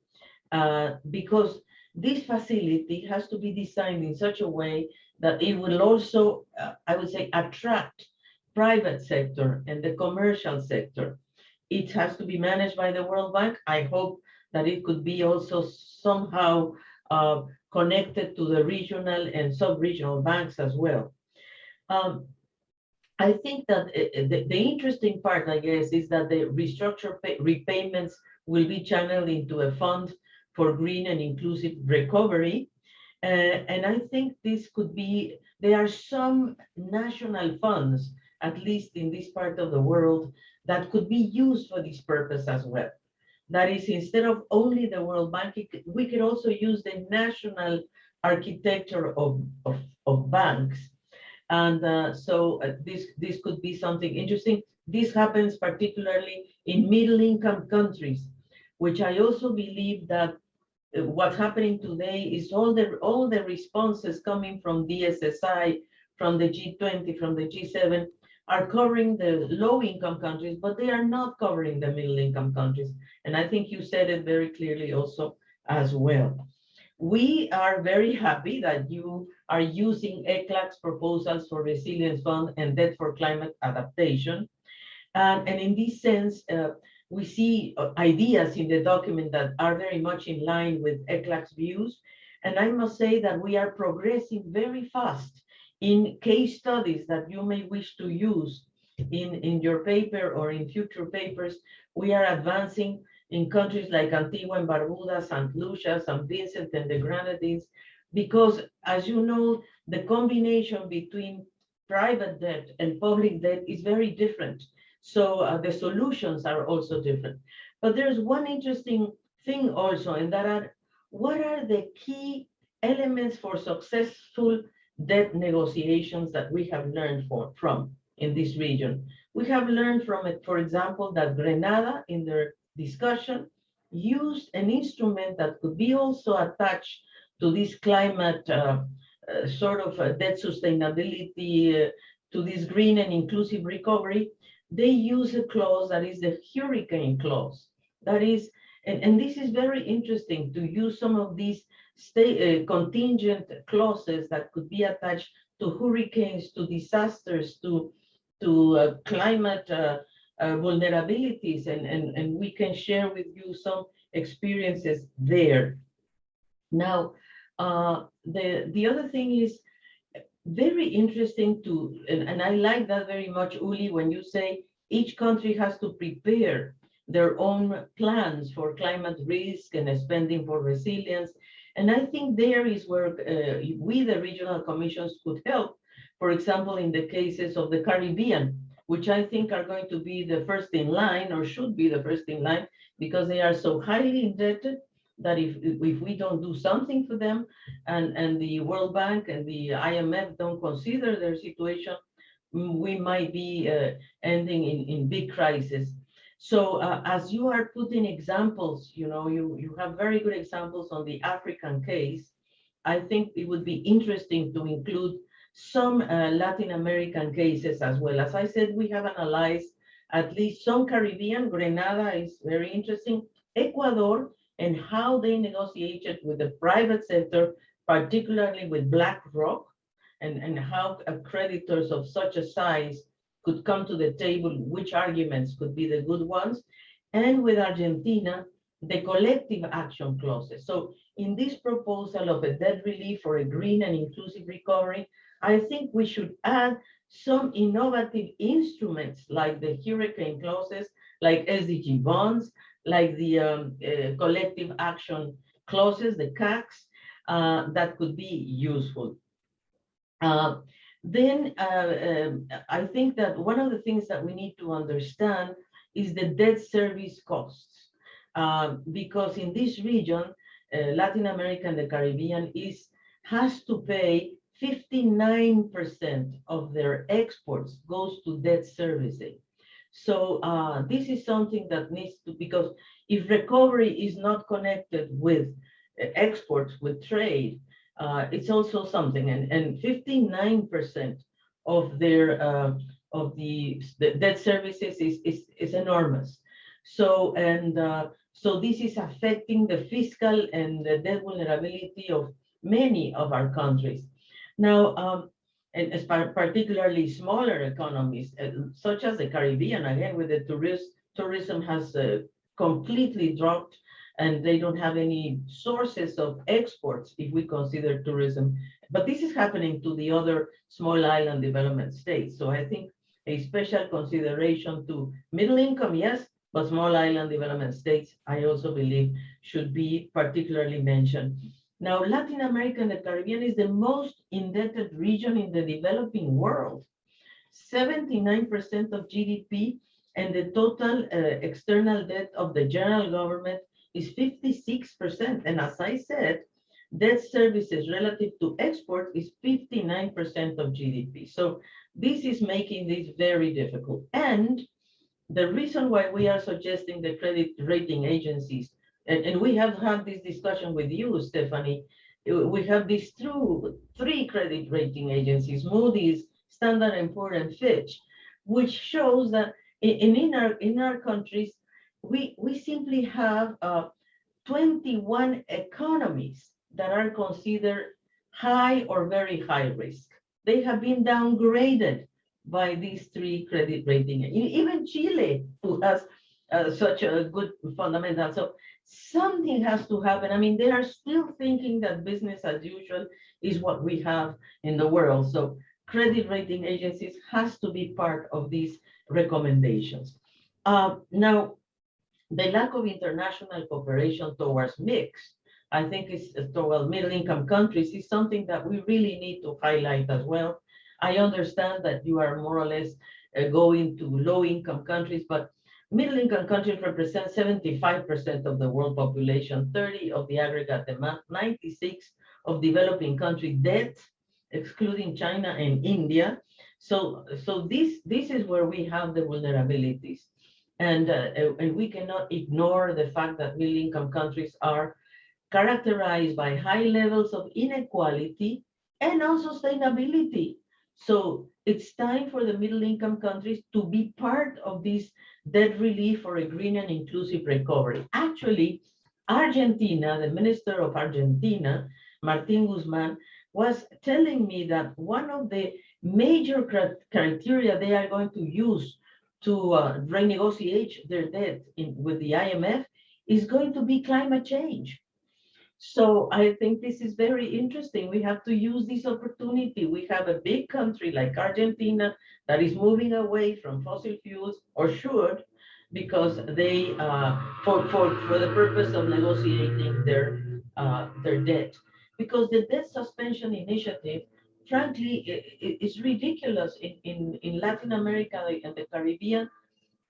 uh, because this facility has to be designed in such a way that it will also, uh, I would say, attract private sector and the commercial sector. It has to be managed by the World Bank. I hope that it could be also somehow uh, connected to the regional and sub-regional banks as well. Um, I think that uh, the, the interesting part, I guess, is that the restructure pay, repayments will be channeled into a fund for green and inclusive recovery. Uh, and I think this could be, there are some national funds, at least in this part of the world, that could be used for this purpose as well. That is, instead of only the World Bank, we could also use the national architecture of, of, of banks. And uh, so uh, this, this could be something interesting. This happens particularly in middle income countries, which I also believe that uh, what's happening today is all the all the responses coming from DSSI, from the G20, from the G7 are covering the low income countries, but they are not covering the middle income countries. And I think you said it very clearly also as well. We are very happy that you are using ECLAC's proposals for resilience fund and debt for climate adaptation. And, and in this sense, uh, we see uh, ideas in the document that are very much in line with ECLAC's views. And I must say that we are progressing very fast in case studies that you may wish to use in, in your paper or in future papers. We are advancing in countries like Antigua and Barbuda, St. Lucia, St. Vincent and the Grenadines, because as you know, the combination between private debt and public debt is very different. So uh, the solutions are also different. But there's one interesting thing also, and that are what are the key elements for successful debt negotiations that we have learned for, from in this region? We have learned from it, for example, that Grenada in their discussion used an instrument that could be also attached to this climate uh, uh, sort of uh, debt sustainability, uh, to this green and inclusive recovery, they use a clause that is the hurricane clause. That is, and, and this is very interesting to use some of these state uh, contingent clauses that could be attached to hurricanes, to disasters, to to uh, climate uh, uh, vulnerabilities, and, and and we can share with you some experiences there. Now, uh, the the other thing is very interesting to, and, and I like that very much, Uli, when you say each country has to prepare their own plans for climate risk and spending for resilience. And I think there is where uh, we, the regional commissions, could help. For example, in the cases of the Caribbean, which I think are going to be the first in line or should be the first in line because they are so highly indebted that if, if we don't do something for them and, and the World Bank and the IMF don't consider their situation, we might be uh, ending in, in big crisis. So uh, as you are putting examples, you know, you, you have very good examples on the African case. I think it would be interesting to include some uh, Latin American cases as well. As I said, we have analyzed at least some Caribbean, Grenada is very interesting, Ecuador, and how they negotiated with the private sector, particularly with BlackRock, and, and how creditors of such a size could come to the table, which arguments could be the good ones, and with Argentina, the collective action clauses. So in this proposal of a debt relief for a green and inclusive recovery, I think we should add some innovative instruments like the hurricane clauses, like SDG bonds, like the um, uh, collective action clauses, the CACs, uh, that could be useful. Uh, then uh, um, I think that one of the things that we need to understand is the debt service costs. um, because in this region, uh, Latin America and the Caribbean is has to pay 59% of their exports goes to debt servicing. So uh, this is something that needs to, because if recovery is not connected with uh, exports, with trade, uh, it's also something, and, and 59% of their, uh, of the, the debt services is, is, is enormous. So, and uh, so this is affecting the fiscal and the debt vulnerability of many of our countries. Now, um, and particularly smaller economies, uh, such as the Caribbean, again, with the tourist, tourism has uh, completely dropped and they don't have any sources of exports if we consider tourism. But this is happening to the other small island development states. So I think a special consideration to middle income, yes, but small island development states, I also believe should be particularly mentioned. Now, Latin America and the Caribbean is the most indebted region in the developing world. 79% of GDP and the total uh, external debt of the general government is 56%. And as I said, debt services relative to export is 59% of GDP. So this is making this very difficult. And the reason why we are suggesting the credit rating agencies, and, and we have had this discussion with you, Stephany, we have these two, three credit rating agencies, Moody's, Standard and Poor and Fitch, which shows that in, in our in our countries, we we simply have uh, 21 economies that are considered high or very high risk. They have been downgraded by these three credit rating. Even Chile, who has uh, such a good fundamental. So something has to happen. I mean, they are still thinking that business as usual is what we have in the world. So credit rating agencies has to be part of these recommendations. Uh, now, the lack of international cooperation towards mix, I think is towards middle income countries is something that we really need to highlight as well. I understand that you are more or less uh, going to low income countries, but middle income countries represent 75% of the world population, 30 of the aggregate demand, 96 of developing country debt, excluding China and India. So, so this, this is where we have the vulnerabilities. And, uh, and we cannot ignore the fact that middle income countries are characterized by high levels of inequality and unsustainability. So it's time for the middle income countries to be part of this debt relief for a green and inclusive recovery. Actually, Argentina, the minister of Argentina, Martin Guzman, was telling me that one of the major criteria they are going to use to uh, renegotiate their debt in, with the IMF is going to be climate change. So I think this is very interesting. We have to use this opportunity. We have a big country like Argentina that is moving away from fossil fuels or should because they uh, for, for, for the purpose of negotiating their uh, their debt. Because the debt suspension initiative, frankly, i- i- is ridiculous in, in, in Latin America and the Caribbean.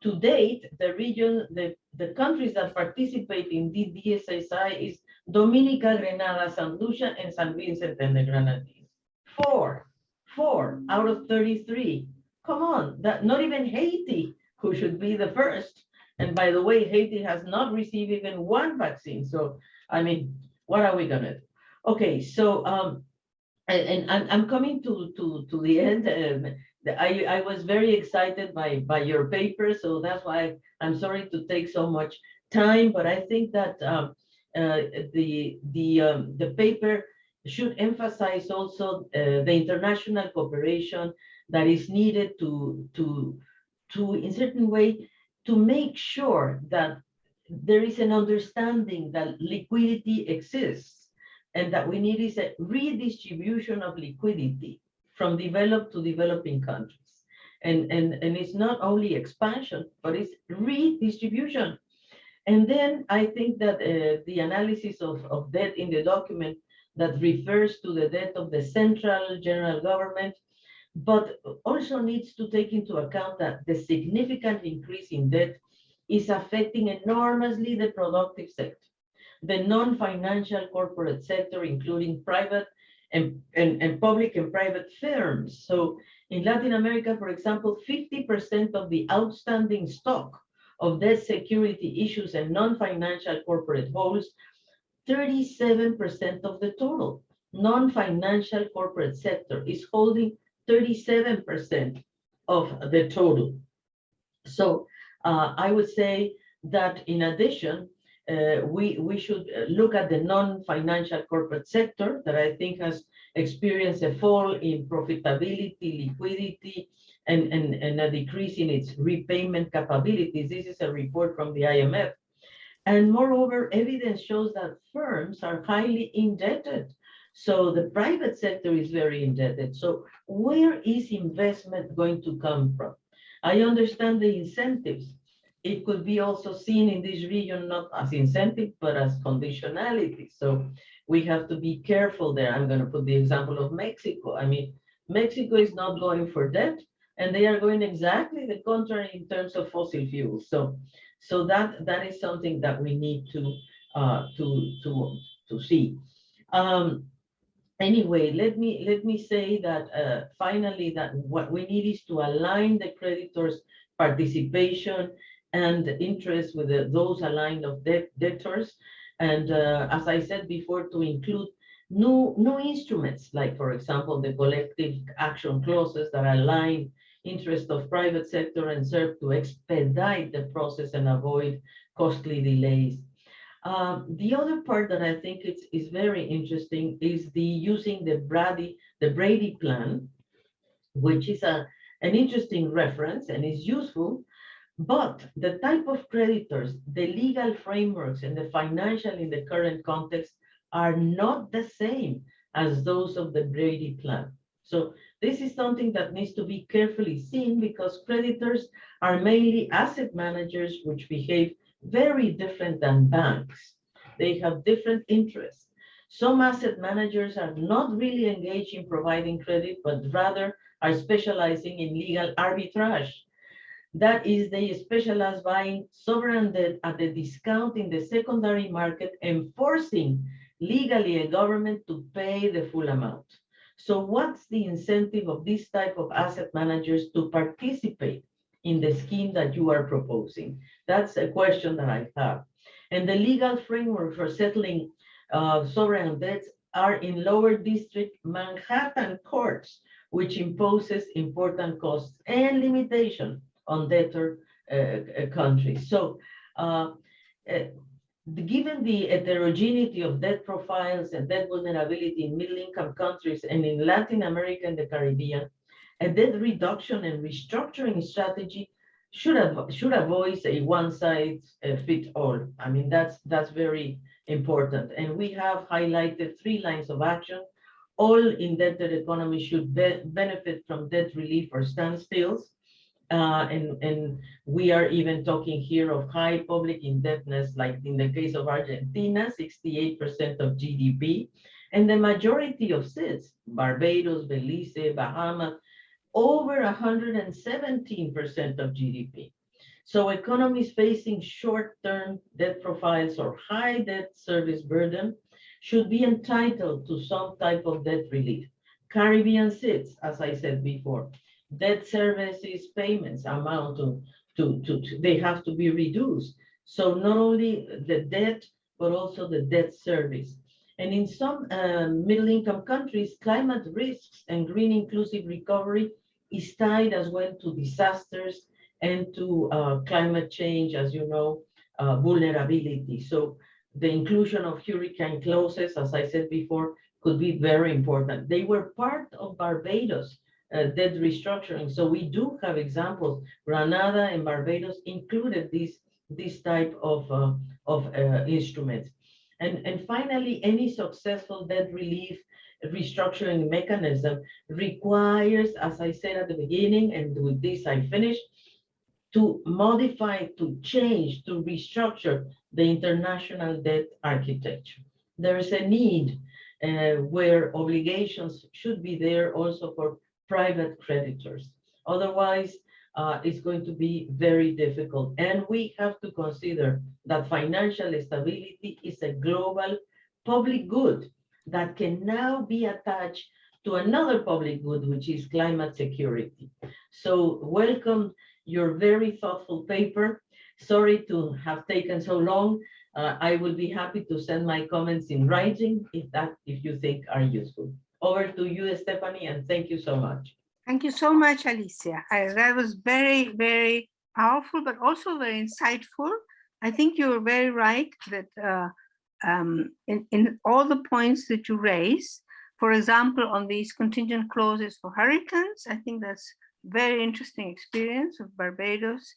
To date, the region, the, the countries that participate in the DSSI is Dominica, Grenada, San Lucia, and San Vincent and the Grenadines. Four, four out of 33. Come on, that not even Haiti, who should be the first. And by the way, Haiti has not received even one vaccine. So, I mean, what are we gonna do? Okay, so, um, and, I'm coming to, to, to the end. Um, I, I was very excited by, by your paper, so that's why I'm sorry to take so much time, but I think that, um, uh, the, the, um, the paper should emphasize also, uh, the international cooperation that is needed to, to, to, in certain way, to make sure that there is an understanding that liquidity exists and that we need is a redistribution of liquidity from developed to developing countries. And, and, and it's not only expansion, but it's redistribution. And then I think that uh, the analysis of, of debt in the document that refers to the debt of the central general government, but also needs to take into account that the significant increase in debt is affecting enormously the productive sector, the non-financial corporate sector, including private and, and, and public and private firms. So in Latin America, for example, 50% of the outstanding stock of debt security issues and non-financial corporate holds 37% of the total. Non-financial corporate sector is holding 37% of the total. So uh, I would say that in addition, uh, we, we should uh, look at the non-financial corporate sector that I think has experienced a fall in profitability, liquidity, and, and, and a decrease in its repayment capabilities. This is a report from the IMF. And moreover, evidence shows that firms are highly indebted. So the private sector is very indebted. So where is investment going to come from? I understand the incentives. It could be also seen in this region, not as incentive, but as conditionality. So we have to be careful there. I'm going to put the example of Mexico. I mean, Mexico is not going for debt, and they are going exactly the contrary in terms of fossil fuels. So, so that that is something that we need to uh, to to to see. Um, anyway, let me let me say that uh, finally that what we need is to align the creditors' participation and interest with the, those aligned of debt debtors, and uh, as I said before, to include new new instruments like, for example, the collective action clauses that align interest of private sector and serve to expedite the process and avoid costly delays. Um, the other part that I think is, is very interesting is the using the Brady, the Brady plan, which is a, an interesting reference and is useful, but the type of creditors, the legal frameworks and the financial in the current context are not the same as those of the Brady plan. So this is something that needs to be carefully seen because creditors are mainly asset managers which behave very different than banks. They have different interests. Some asset managers are not really engaged in providing credit, but rather are specializing in legal arbitrage. That is, they specialize buying sovereign debt at a discount in the secondary market and forcing legally a government to pay the full amount. So what's the incentive of this type of asset managers to participate in the scheme that you are proposing? That's a question that I have. And the legal framework for settling uh, sovereign debts are in lower district Manhattan courts, which imposes important costs and limitation on debtor uh, uh, countries. So uh, given the heterogeneity of debt profiles and debt vulnerability in middle income countries and in Latin America and the Caribbean, a debt reduction and restructuring strategy should should avoid a one-size-fits-all. I mean, that's that's very important. And we have highlighted three lines of action. All indebted economies should be benefit from debt relief or standstills. Uh, and, and we are even talking here of high public indebtedness, like in the case of Argentina, 68% of GDP, and the majority of SIDS, Barbados, Belize, Bahamas, over 117% of GDP. So economies facing short-term debt profiles or high debt service burden should be entitled to some type of debt relief. Caribbean SIDS, as I said before, debt services payments amount to, to, to, to, they have to be reduced. So not only the debt, but also the debt service. And in some uh, middle income countries, climate risks and green inclusive recovery is tied as well to disasters and to uh, climate change, as you know, uh, vulnerability. So the inclusion of hurricane clauses, as I said before, could be very important. They were part of Barbados uh, debt restructuring. So we do have examples. Granada and Barbados included this, this type of, uh, of uh, instruments. And, and finally, any successful debt relief restructuring mechanism requires, as I said at the beginning, and with this I finish, to modify, to change, to restructure the international debt architecture. There is a need uh, where obligations should be there also for private creditors. Otherwise, uh, is going to be very difficult. And we have to consider that financial stability is a global public good that can now be attached to another public good, which is climate security. So welcome your very thoughtful paper. Sorry to have taken so long. Uh, I will be happy to send my comments in writing if that if you think are useful. Over to you, Stephany, and thank you so much. Thank you so much, Alicia. I, that was very, very powerful, but also very insightful. I think you're very right that uh, um, in, in all the points that you raise, for example, on these contingent clauses for hurricanes, I think that's very interesting experience of Barbados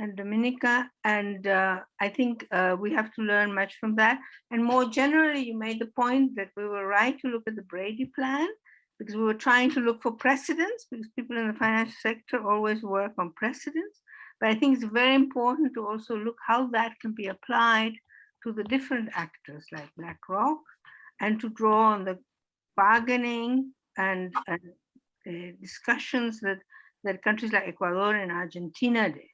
and Dominica. And uh, I think uh, we have to learn much from that. And more generally, you made the point that we were right to look at the Brady plan because we were trying to look for precedents because people in the financial sector always work on precedents. But I think it's very important to also look how that can be applied to the different actors like BlackRock and to draw on the bargaining and, and uh, discussions that, that countries like Ecuador and Argentina did.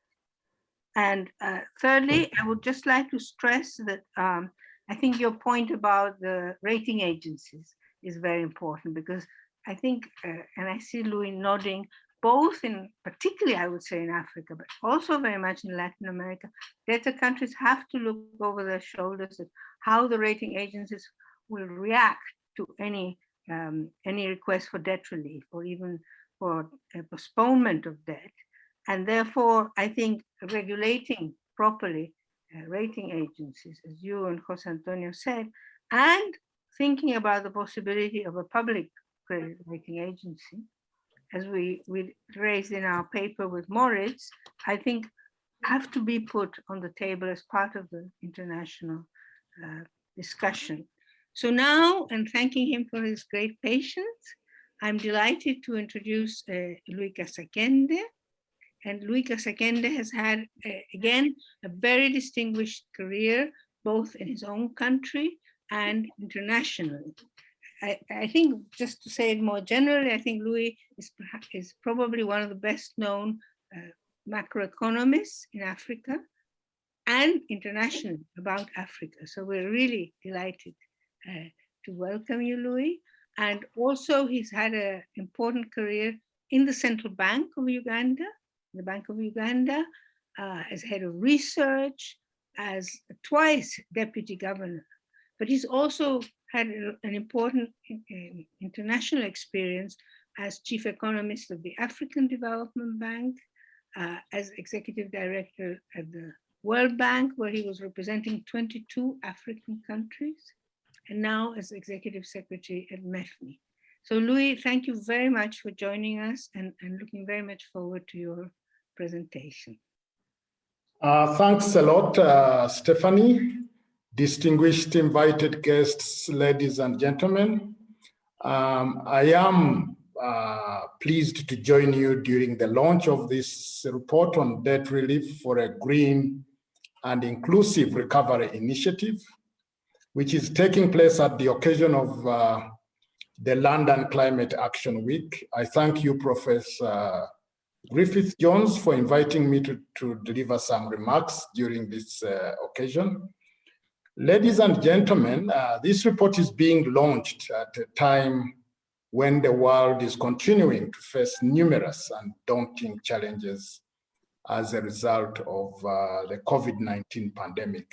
And uh, thirdly, I would just like to stress that um, I think your point about the rating agencies is very important because I think, uh, and I see Louis nodding, both in, particularly I would say in Africa, but also very much in Latin America, debtor countries have to look over their shoulders at how the rating agencies will react to any um, any request for debt relief or even for a postponement of debt. And therefore, I think regulating properly uh, rating agencies, as you and Jose Antonio said, and thinking about the possibility of a public credit rating agency, as we, we raised in our paper with Moritz, I think have to be put on the table as part of the international uh, discussion. So now, and thanking him for his great patience, I'm delighted to introduce uh, Louis. And Louis Kasekende has had, uh, again, a very distinguished career, both in his own country and internationally. I, I, think just to say it more generally, I think Louis is, is probably one of the best known uh, macroeconomists in Africa and internationally about Africa. So we're really delighted uh, to welcome you, Louis. And also he's had an important career in the Central Bank of Uganda, the Bank of Uganda, uh, as head of research, as twice deputy governor. But he's also had an important uh, international experience as chief economist of the African Development Bank, uh, as executive director at the World Bank, where he was representing 22 African countries, and now as executive secretary at MEFMI. So Louis, thank you very much for joining us and, and looking very much forward to your presentation. Uh, thanks a lot, uh, Stephany distinguished invited guests, ladies and gentlemen. Um, I am uh, pleased to join you during the launch of this report on debt relief for a green and inclusive recovery initiative, which is taking place at the occasion of uh, the London Climate Action Week. I thank you, Professor Griffith Jones, for inviting me to, to deliver some remarks during this uh, occasion. Ladies and gentlemen, uh, this report is being launched at a time when the world is continuing to face numerous and daunting challenges as a result of uh, the COVID-19 pandemic.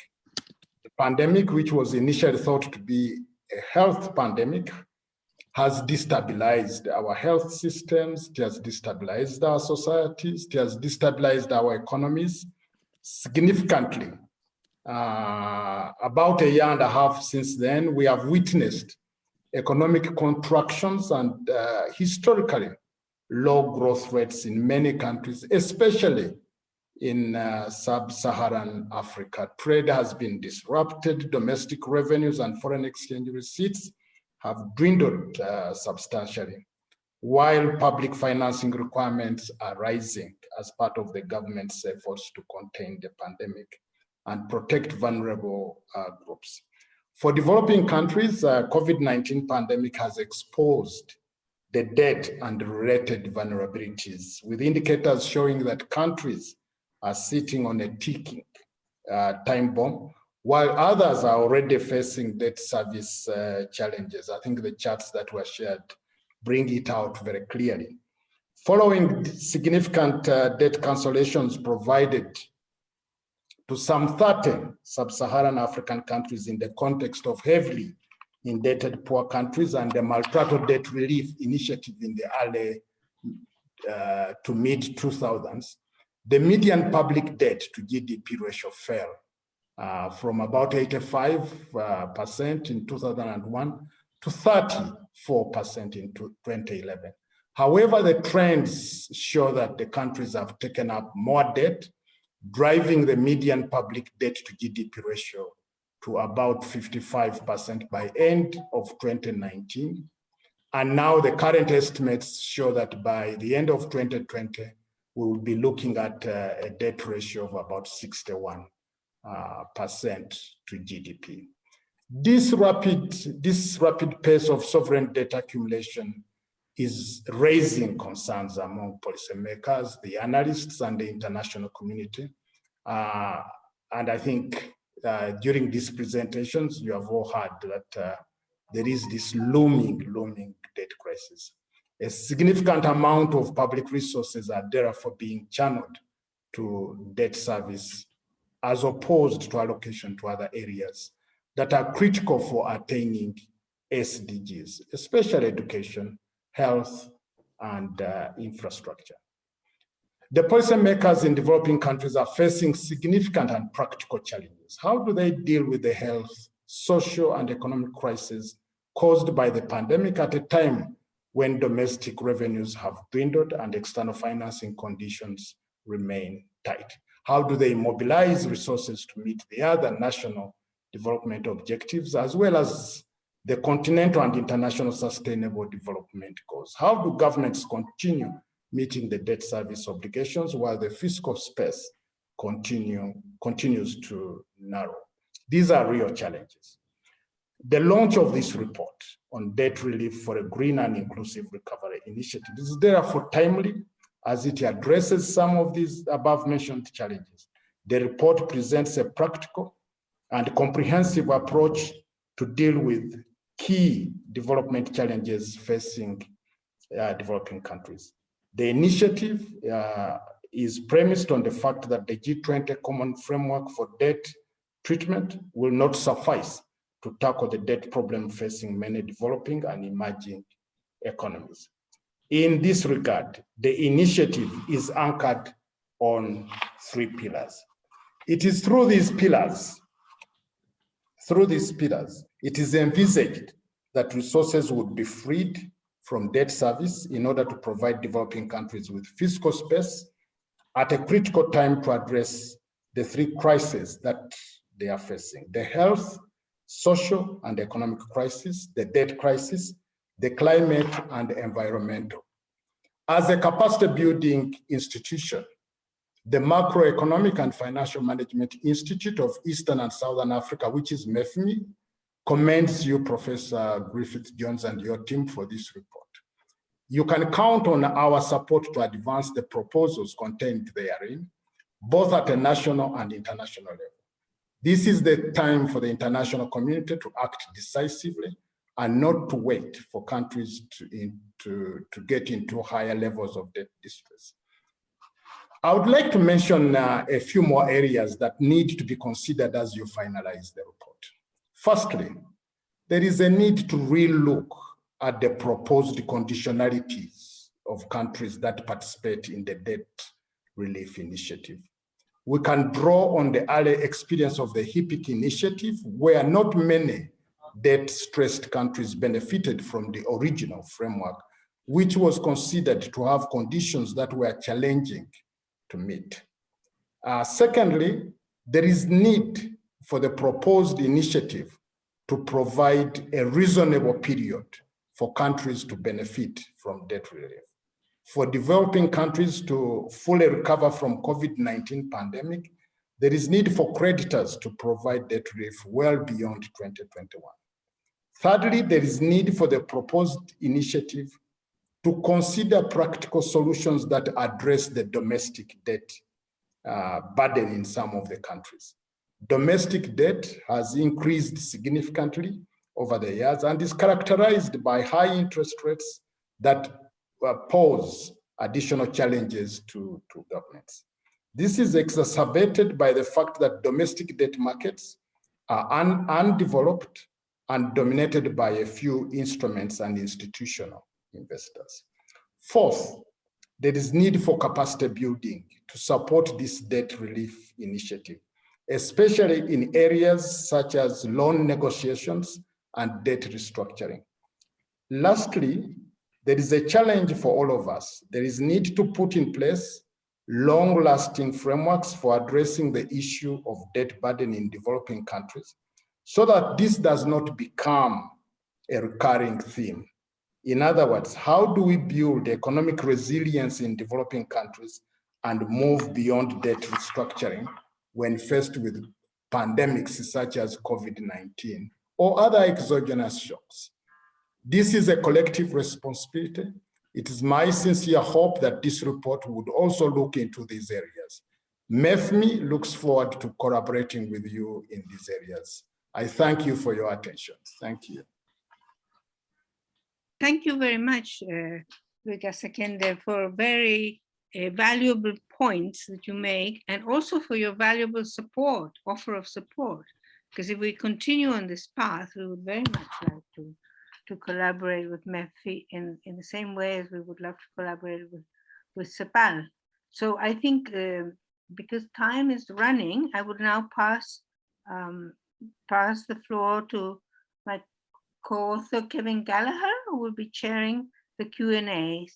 The pandemic, which was initially thought to be a health pandemic, has destabilized our health systems, it has destabilized our societies, it has destabilized our economies significantly uh, about a year and a half since then, we have witnessed economic contractions and uh, historically low growth rates in many countries, especially in uh, sub-Saharan Africa. Trade has been disrupted, domestic revenues and foreign exchange receipts have dwindled uh, substantially, while public financing requirements are rising as part of the government's efforts to contain the pandemic and protect vulnerable uh, groups. For developing countries, uh, COVID-19 pandemic has exposed the debt and related vulnerabilities, with indicators showing that countries are sitting on a ticking uh, time bomb, while others are already facing debt service uh, challenges. I think the charts that were shared bring it out very clearly. Following significant uh, debt cancellations provided to some 30 sub-Saharan African countries in the context of heavily indebted poor countries and the Multilateral Debt Relief Initiative in the early uh, to mid 2000s, the median public debt to GDP ratio fell uh, from about 85% uh, in 2001 to 34% in 2011. However, the trends show that the countries have taken up more debt, driving the median public debt to GDP ratio to about 55% by end of 2019. And now the current estimates show that by the end of 2020, we will be looking at uh, a debt ratio of about 61 uh, percent to GDP. This rapid, this rapid pace of sovereign debt accumulation is raising concerns among policymakers, the analysts, and the international community. Uh, and I think uh, during these presentations, you have all heard that uh, there is this looming, looming debt crisis. A significant amount of public resources are therefore being channeled to debt service as opposed to allocation to other areas that are critical for attaining SDGs, especially education, health, and uh, infrastructure. The policymakers in developing countries are facing significant and practical challenges. How do they deal with the health, social, and economic crisis caused by the pandemic at a time when domestic revenues have dwindled and external financing conditions remain tight? How do they mobilize resources to meet the other national development objectives, as well as the continental and international sustainable development goals? How do governments continue meeting the debt service obligations while the fiscal space continue, continues to narrow. These are real challenges. The launch of this report on debt relief for a green and inclusive recovery initiative is therefore timely as it addresses some of these above mentioned challenges. The report presents a practical and comprehensive approach to deal with key development challenges facing uh, developing countries. The initiative uh, is premised on the fact that the G20 Common Framework for Debt Treatment will not suffice to tackle the debt problem facing many developing and emerging economies. In this regard, the initiative is anchored on three pillars. It is through these pillars, through these pillars, it is envisaged that resources would be freed from debt service in order to provide developing countries with fiscal space at a critical time to address the three crises that they are facing, the health, social and economic crisis, the debt crisis, the climate and environmental. As a capacity building institution, the Macroeconomic and Financial Management Institute of Eastern and Southern Africa, which is MEFMI, commends you, Professor Griffith Jones and your team for this report. You can count on our support to advance the proposals contained therein, both at a national and international level. This is the time for the international community to act decisively and not to wait for countries to, in, to, to get into higher levels of debt distress. I would like to mention uh, a few more areas that need to be considered as you finalize the report. Firstly, there is a need to relook at the proposed conditionalities of countries that participate in the debt relief initiative. We can draw on the early experience of the HIPC initiative, where not many debt-stressed countries benefited from the original framework, which was considered to have conditions that were challenging to meet. Uh, secondly, there is need for the proposed initiative to provide a reasonable period for countries to benefit from debt relief. For developing countries to fully recover from COVID-19 pandemic, there is need for creditors to provide debt relief well beyond 2021. Thirdly, there is need for the proposed initiative to consider practical solutions that address the domestic debt uh, burden in some of the countries. Domestic debt has increased significantly over the years and is characterized by high interest rates that uh, pose additional challenges to, to governments. This is exacerbated by the fact that domestic debt markets are un undeveloped and dominated by a few instruments and institutional investors. Fourth, there is need for capacity building to support this debt relief initiative, especially in areas such as loan negotiations and debt restructuring. Lastly, there is a challenge for all of us. There is need to put in place long-lasting frameworks for addressing the issue of debt burden in developing countries so that this does not become a recurring theme. In other words, how do we build economic resilience in developing countries and move beyond debt restructuring when faced with pandemics such as COVID-19 or other exogenous shocks? This is a collective responsibility. It is my sincere hope that this report would also look into these areas. MEFMI looks forward to collaborating with you in these areas. I thank you for your attention. Thank you. Thank you very much, uh, Louis Kasekende, for very uh, valuable points that you make and also for your valuable support, offer of support. Because if we continue on this path, we would very much like to, to collaborate with MEFI in, in the same way as we would love to collaborate with, with CEPAL. So I think uh, because time is running, I would now pass um, pass the floor to my co-author Kevin Gallagher, who will be chairing the Q&As.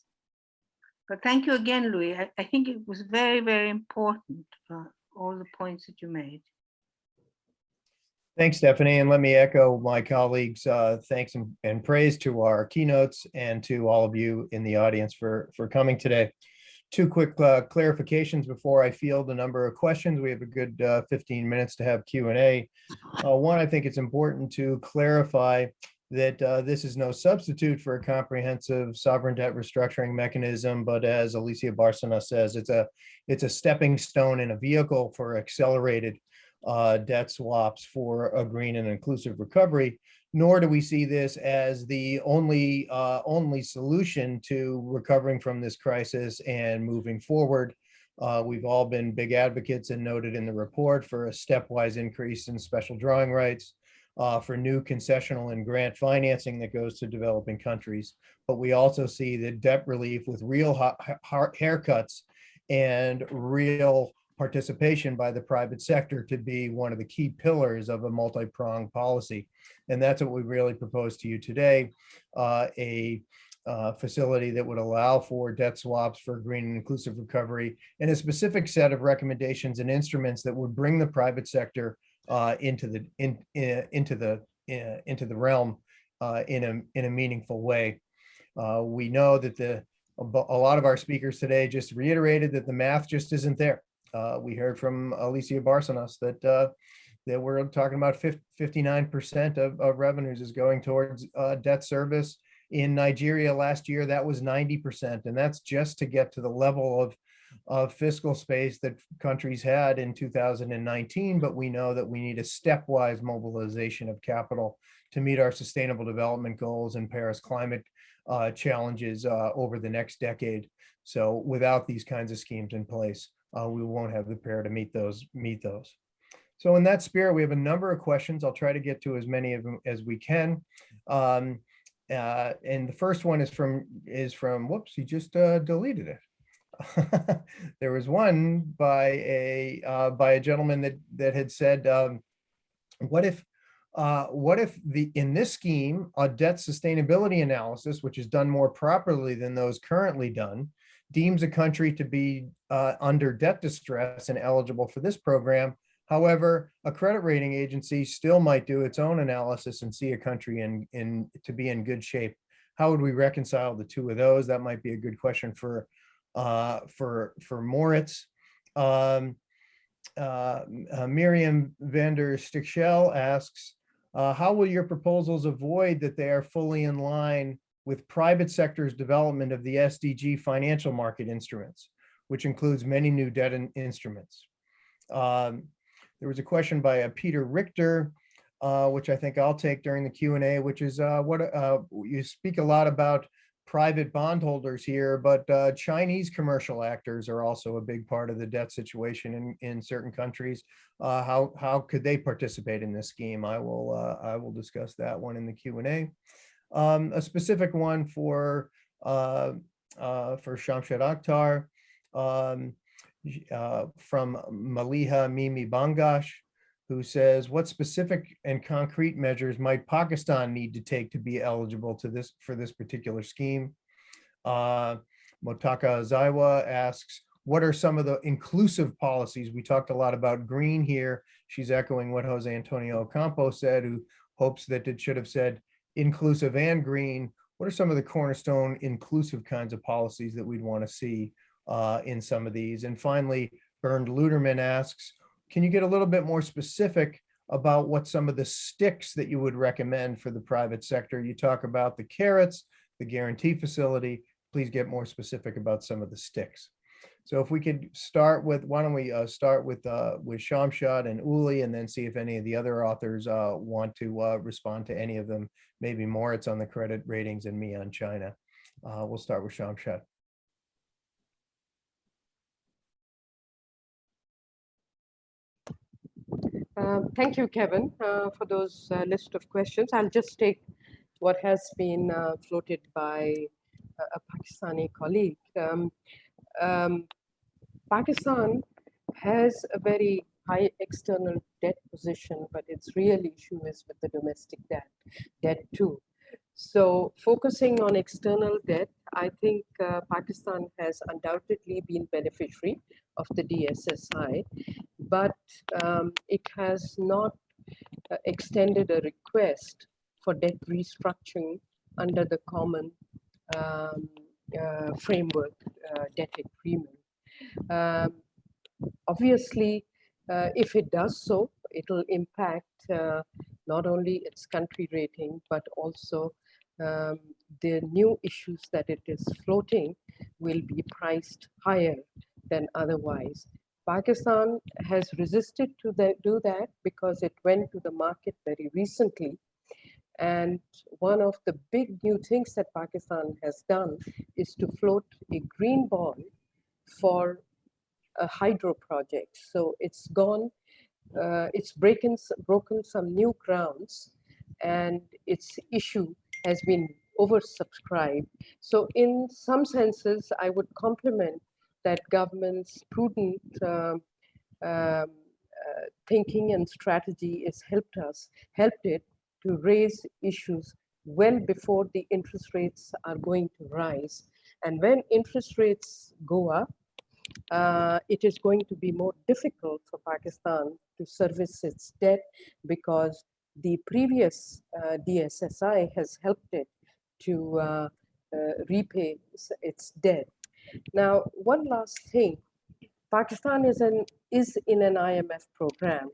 But thank you again, Louis. I, I think it was very, very important, uh, all the points that you made. Thanks, Stephany, and let me echo my colleagues' uh, thanks and, and praise to our keynotes and to all of you in the audience for, for coming today. Two quick uh, clarifications before I field a number of questions. We have a good uh, 15 minutes to have Q&A. Uh, one, I think it's important to clarify that uh, this is no substitute for a comprehensive sovereign debt restructuring mechanism, but as Alicia Bárcena says, it's a it's a stepping stone in a vehicle for accelerated uh, debt swaps for a green and inclusive recovery nor do we see this as the only uh, only solution to recovering from this crisis and moving forward. Uh, we've all been big advocates and noted in the report for a stepwise increase in special drawing rights, uh, for new concessional and grant financing that goes to developing countries. But we also see that debt relief with real haircuts and real participation by the private sector to be one of the key pillars of a multi-pronged policy. And that's what we really propose to you today, uh, a uh, facility that would allow for debt swaps for green and inclusive recovery and a specific set of recommendations and instruments that would bring the private sector uh, into the in, in, into the in, into the realm uh, in a in a meaningful way. Uh, we know that the a lot of our speakers today just reiterated that the math just isn't there. Uh, we heard from Alicia Barcenas that uh, that we're talking about 59% of, of revenues is going towards uh, debt service. In Nigeria last year, that was 90%. And that's just to get to the level of, of fiscal space that countries had in 2019. But we know that we need a stepwise mobilization of capital to meet our sustainable development goals and Paris climate uh, challenges uh, over the next decade. So without these kinds of schemes in place, uh, we won't have the pair to meet those meet those. So in that spirit, we have a number of questions. I'll try to get to as many of them as we can. Um, uh, and the first one is from is from whoops, he just uh, deleted it. there was one by a uh, by a gentleman that that had said, um, what if uh, what if the in this scheme a debt sustainability analysis, which is done more properly than those currently done, deems a country to be uh, under debt distress and eligible for this program. However, a credit rating agency still might do its own analysis and see a country in, in to be in good shape. How would we reconcile the two of those? That might be a good question for uh, for for Moritz. Um, uh, uh, Myriam Vander Stichele asks, uh, how will your proposals avoid that they are fully in line with private sector's development of the SDG financial market instruments, which includes many new debt in- instruments. Um, There was a question by uh, Peter Richter, uh, which I think I'll take during the Q and A, which is uh, what, uh, you speak a lot about private bondholders here, but uh, Chinese commercial actors are also a big part of the debt situation in, in certain countries. Uh, How, how could they participate in this scheme? I will, uh, I will discuss that one in the Q and A. Um, A specific one for, uh, uh, for Shamshad Akhtar um, uh, from Maliha Mimi Bangash, who says, what specific and concrete measures might Pakistan need to take to be eligible to this, for this particular scheme? Uh, Motaka Zaiwa asks, what are some of the inclusive policies? We talked a lot about green here. She's echoing what Jose Antonio Ocampo said, who hopes that it should have said inclusive and green. What are some of the cornerstone inclusive kinds of policies that we'd want to see uh, in some of these? And finally, Bernd Ludermann asks, can you get a little bit more specific about what some of the sticks that you would recommend for the private sector? You talk about the carrots, the guarantee facility. Please get more specific about some of the sticks. So if we could start with, why don't we uh, start with uh, with Shamshad and Uli and then see if any of the other authors uh, want to uh, respond to any of them. Maybe Moritz on the credit ratings and me on China. Uh, We'll start with Shamshad. Um, Thank you, Kevin, uh, for those uh, list of questions. I'll just take what has been uh, floated by a a Pakistani colleague. Um, um, Pakistan has a very high external debt position, but its real issue is with the domestic debt, debt too. So focusing on external debt, I think uh, Pakistan has undoubtedly been beneficiary of the DSSI, but um, it has not uh, extended a request for debt restructuring under the common um, uh, framework uh, debt agreement. Um, obviously, uh, if it does so, it'll impact uh, not only its country rating, but also um, the new issues that it is floating will be priced higher than otherwise. Pakistan has resisted to the, do that because it went to the market very recently. And one of the big new things that Pakistan has done is to float a green bond for a hydro project. So it's gone, uh, it's breaking, broken some new grounds and its issue has been oversubscribed. So in some senses, I would compliment that government's prudent um, um, uh, thinking and strategy has helped us, helped it to raise issues well before the interest rates are going to rise. And when interest rates go up, uh, it is going to be more difficult for Pakistan to service its debt because the previous uh, DSSI has helped it to uh, uh, repay its debt. Now, one last thing, Pakistan is an is in an IMF program.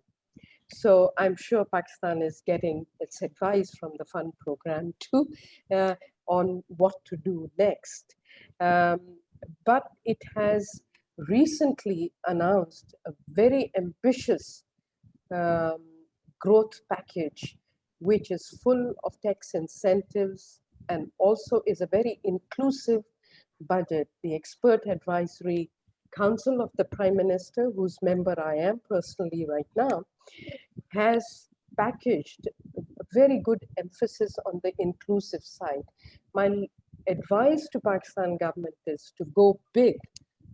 So I'm sure Pakistan is getting its advice from the fund program too uh, on what to do next. Um, but it has recently announced a very ambitious um, growth package, which is full of tax incentives and also is a very inclusive budget. The expert advisory council of the prime minister, whose member I am personally right now, has packaged a very good emphasis on the inclusive side. My advice to Pakistan government is to go big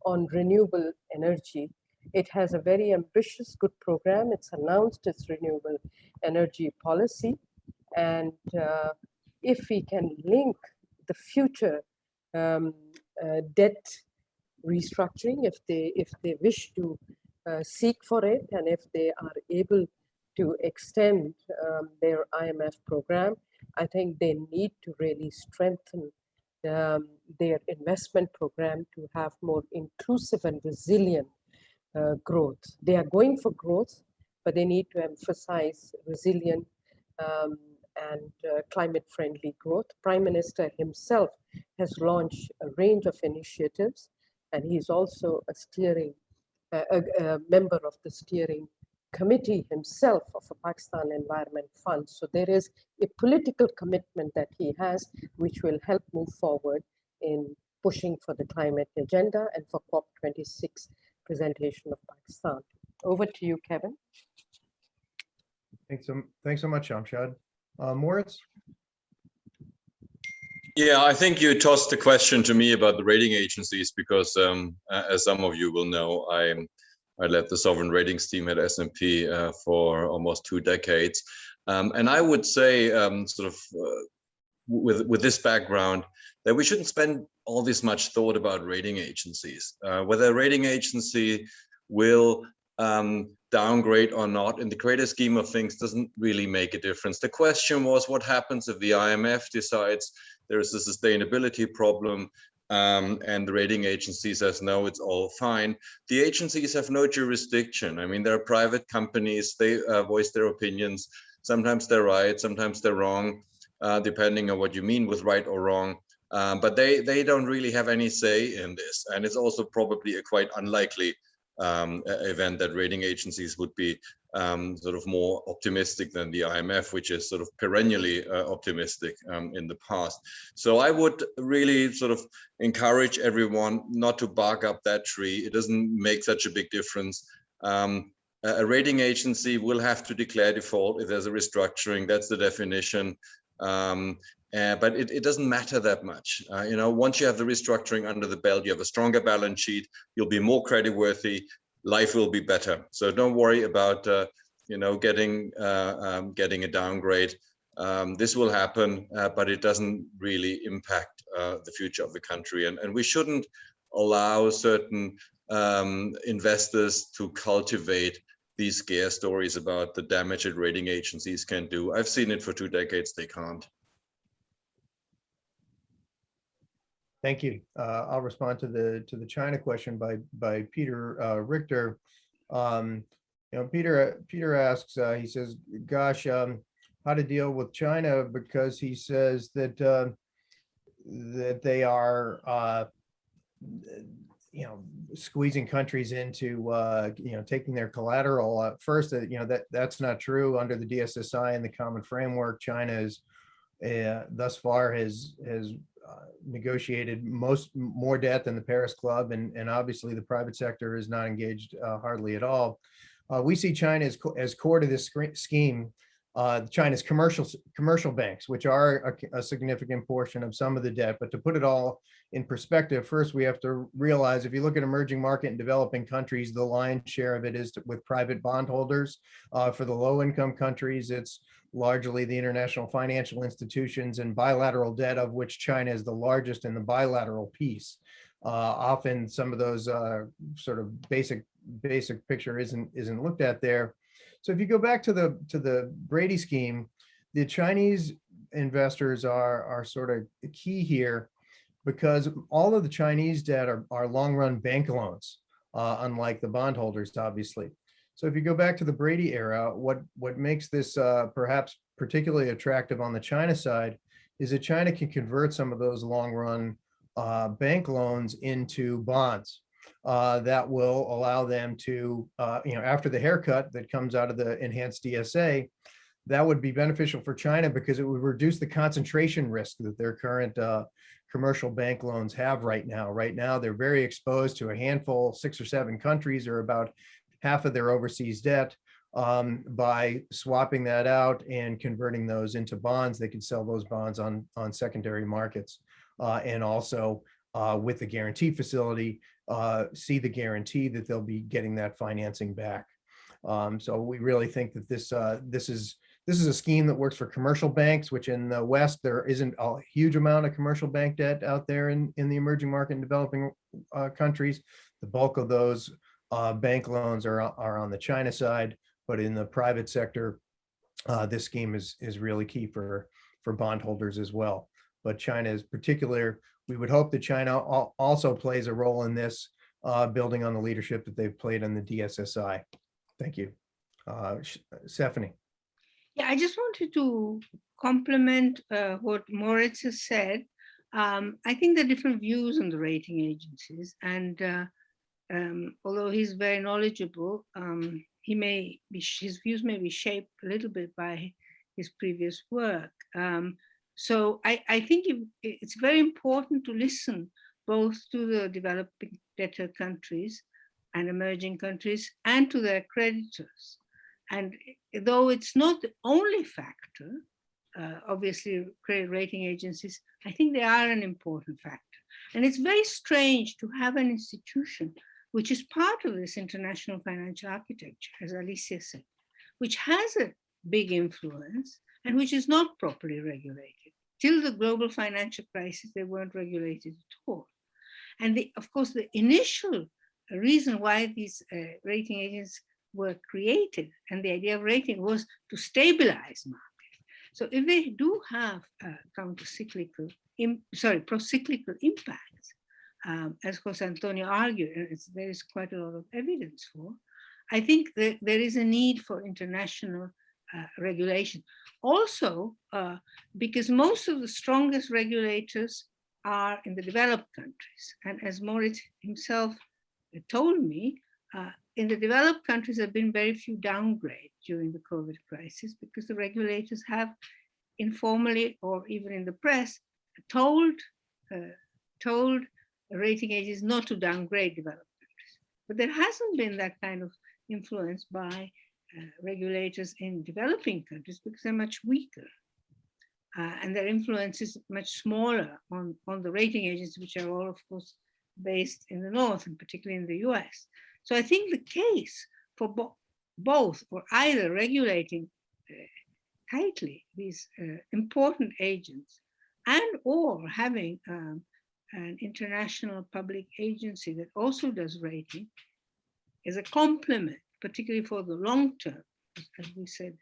on renewable energy. It has a very ambitious, good program. It's announced its renewable energy policy. And uh, if we can link the future um, uh, debt restructuring, if they if they wish to uh, seek for it, and if they are able to extend um, their IMF program, I think they need to really strengthen um, their investment program to have more inclusive and resilient uh, growth. They are going for growth, but they need to emphasize resilient um, and uh, climate-friendly growth. Prime Minister himself has launched a range of initiatives, and he's also a steering, a, a- a member of the steering committee himself of a Pakistan Environment Fund. So there is a political commitment that he has, which will help move forward in pushing for the climate agenda and for COP26 presentation of Pakistan. Over to you, Kevin. Thanks so, thanks so much, Shamshad. Uh, Moritz? Yeah, I think you tossed the question to me about the rating agencies because, um, as some of you will know, I I led the sovereign ratings team at S&P uh, for almost two decades, um, and I would say, um, sort of, uh, with with this background, that we shouldn't spend all this much thought about rating agencies. Uh, whether a rating agency will um, downgrade or not in the greater scheme of things doesn't really make a difference. The question was what happens if the IMF decides there is a sustainability problem um, and the rating agency says, no, it's all fine. The agencies have no jurisdiction. I mean, they're private companies, they uh, voice their opinions. Sometimes they're right, sometimes they're wrong, uh, depending on what you mean with right or wrong. Um, but they, they don't really have any say in this. And it's also probably a quite unlikely um, event that rating agencies would be um, sort of more optimistic than the IMF, which is sort of perennially uh, optimistic um, in the past. So I would really sort of encourage everyone not to bark up that tree. It doesn't make such a big difference. Um, a a rating agency will have to declare default if there's a restructuring. That's the definition. Uh, but it, it doesn't matter that much. Uh, you know, once you have the restructuring under the belt, you have a stronger balance sheet, you'll be more creditworthy, life will be better. So don't worry about, uh, you know, getting uh, um, getting a downgrade. Um, this will happen, uh, but it doesn't really impact uh, the future of the country. And, and we shouldn't allow certain um, investors to cultivate these scare stories about the damage that rating agencies can do. I've seen it for two decades, they can't. Thank you. Uh, I'll respond to the, to the China question by, by Peter uh, Richter. Um, You know, Peter, Peter asks, uh, he says, gosh, um, how to deal with China because he says that, uh, that they are, uh, you know, squeezing countries into, uh, you know, taking their collateral. Uh, First, you know, that, that's not true. Under the DSSI and the common framework, China is uh, thus far has, has negotiated most, more debt than the Paris Club, and, and obviously the private sector is not engaged uh, hardly at all. Uh, We see China as, co- as core to this scheme, uh, China's commercial, commercial banks, which are a, a significant portion of some of the debt. But to put it all in perspective, first, we have to realize if you look at emerging market and developing countries, the lion's share of it is to- with private bondholders. Uh, For the low-income countries, it's largely the international financial institutions and bilateral debt of which China is the largest in the bilateral piece. Uh, often some of those uh, sort of basic, basic picture isn't, isn't looked at there. So if you go back to the, to the Brady scheme, the Chinese investors are, are sort of key here because all of the Chinese debt are, are long-run bank loans, uh, unlike the bondholders, obviously. So if you go back to the Brady era, what, what makes this uh, perhaps particularly attractive on the China side is that China can convert some of those long run uh, bank loans into bonds uh, that will allow them to, uh, you know, after the haircut that comes out of the enhanced DSA, that would be beneficial for China because it would reduce the concentration risk that their current uh, commercial bank loans have right now. Right now, they're very exposed to a handful, six or seven countries or about half of their overseas debt. Um, by swapping that out and converting those into bonds, they can sell those bonds on, on secondary markets. Uh, and also uh, with the guarantee facility, uh, see the guarantee that they'll be getting that financing back. Um, so we really think that this, uh, this is, this is a scheme that works for commercial banks, which in the West, there isn't a huge amount of commercial bank debt out there in, in the emerging market and developing uh, countries. The bulk of those uh, bank loans are, are on the China side, but in the private sector, uh, this scheme is, is really key for, for bondholders as well. But China is particular, we would hope that China al- also plays a role in this, uh, building on the leadership that they've played on the DSSI. Thank you. Uh, Stephany. Yeah, I just wanted to complement uh, what Moritz has said. Um, I think there are different views on the rating agencies, and uh, um, although he's very knowledgeable, um, he may be, his views may be shaped a little bit by his previous work. Um, so I, I think it, it's very important to listen both to the developing debtor countries and emerging countries and to their creditors. And though it's not the only factor, uh, obviously credit rating agencies, I think they are an important factor. And it's very strange to have an institution which is part of this international financial architecture, as Alicia said, which has a big influence and which is not properly regulated. Till the global financial crisis, they weren't regulated at all. And the, of course, the initial reason why these uh, rating agents were created and the idea of rating was to stabilize markets. So if they do have uh, counter-cyclical, sorry, pro-cyclical impacts, um, as Jose Antonio argued, and there is quite a lot of evidence for, I think that there is a need for international uh, regulation. Also, uh, because most of the strongest regulators are in the developed countries. And as Moritz himself told me, uh, in the developed countries, there have been very few downgrades during the COVID crisis because the regulators have informally or even in the press told, uh, told rating agencies not to downgrade developed countries. But there hasn't been that kind of influence by uh, regulators in developing countries because they're much weaker. Uh, and their influence is much smaller on, on the rating agencies, which are all, of course, based in the North and particularly in the US. So I think the case for bo both or either regulating uh, tightly these uh, important agents and or having um, an international public agency that also does rating is a complement, particularly for the long term, as we said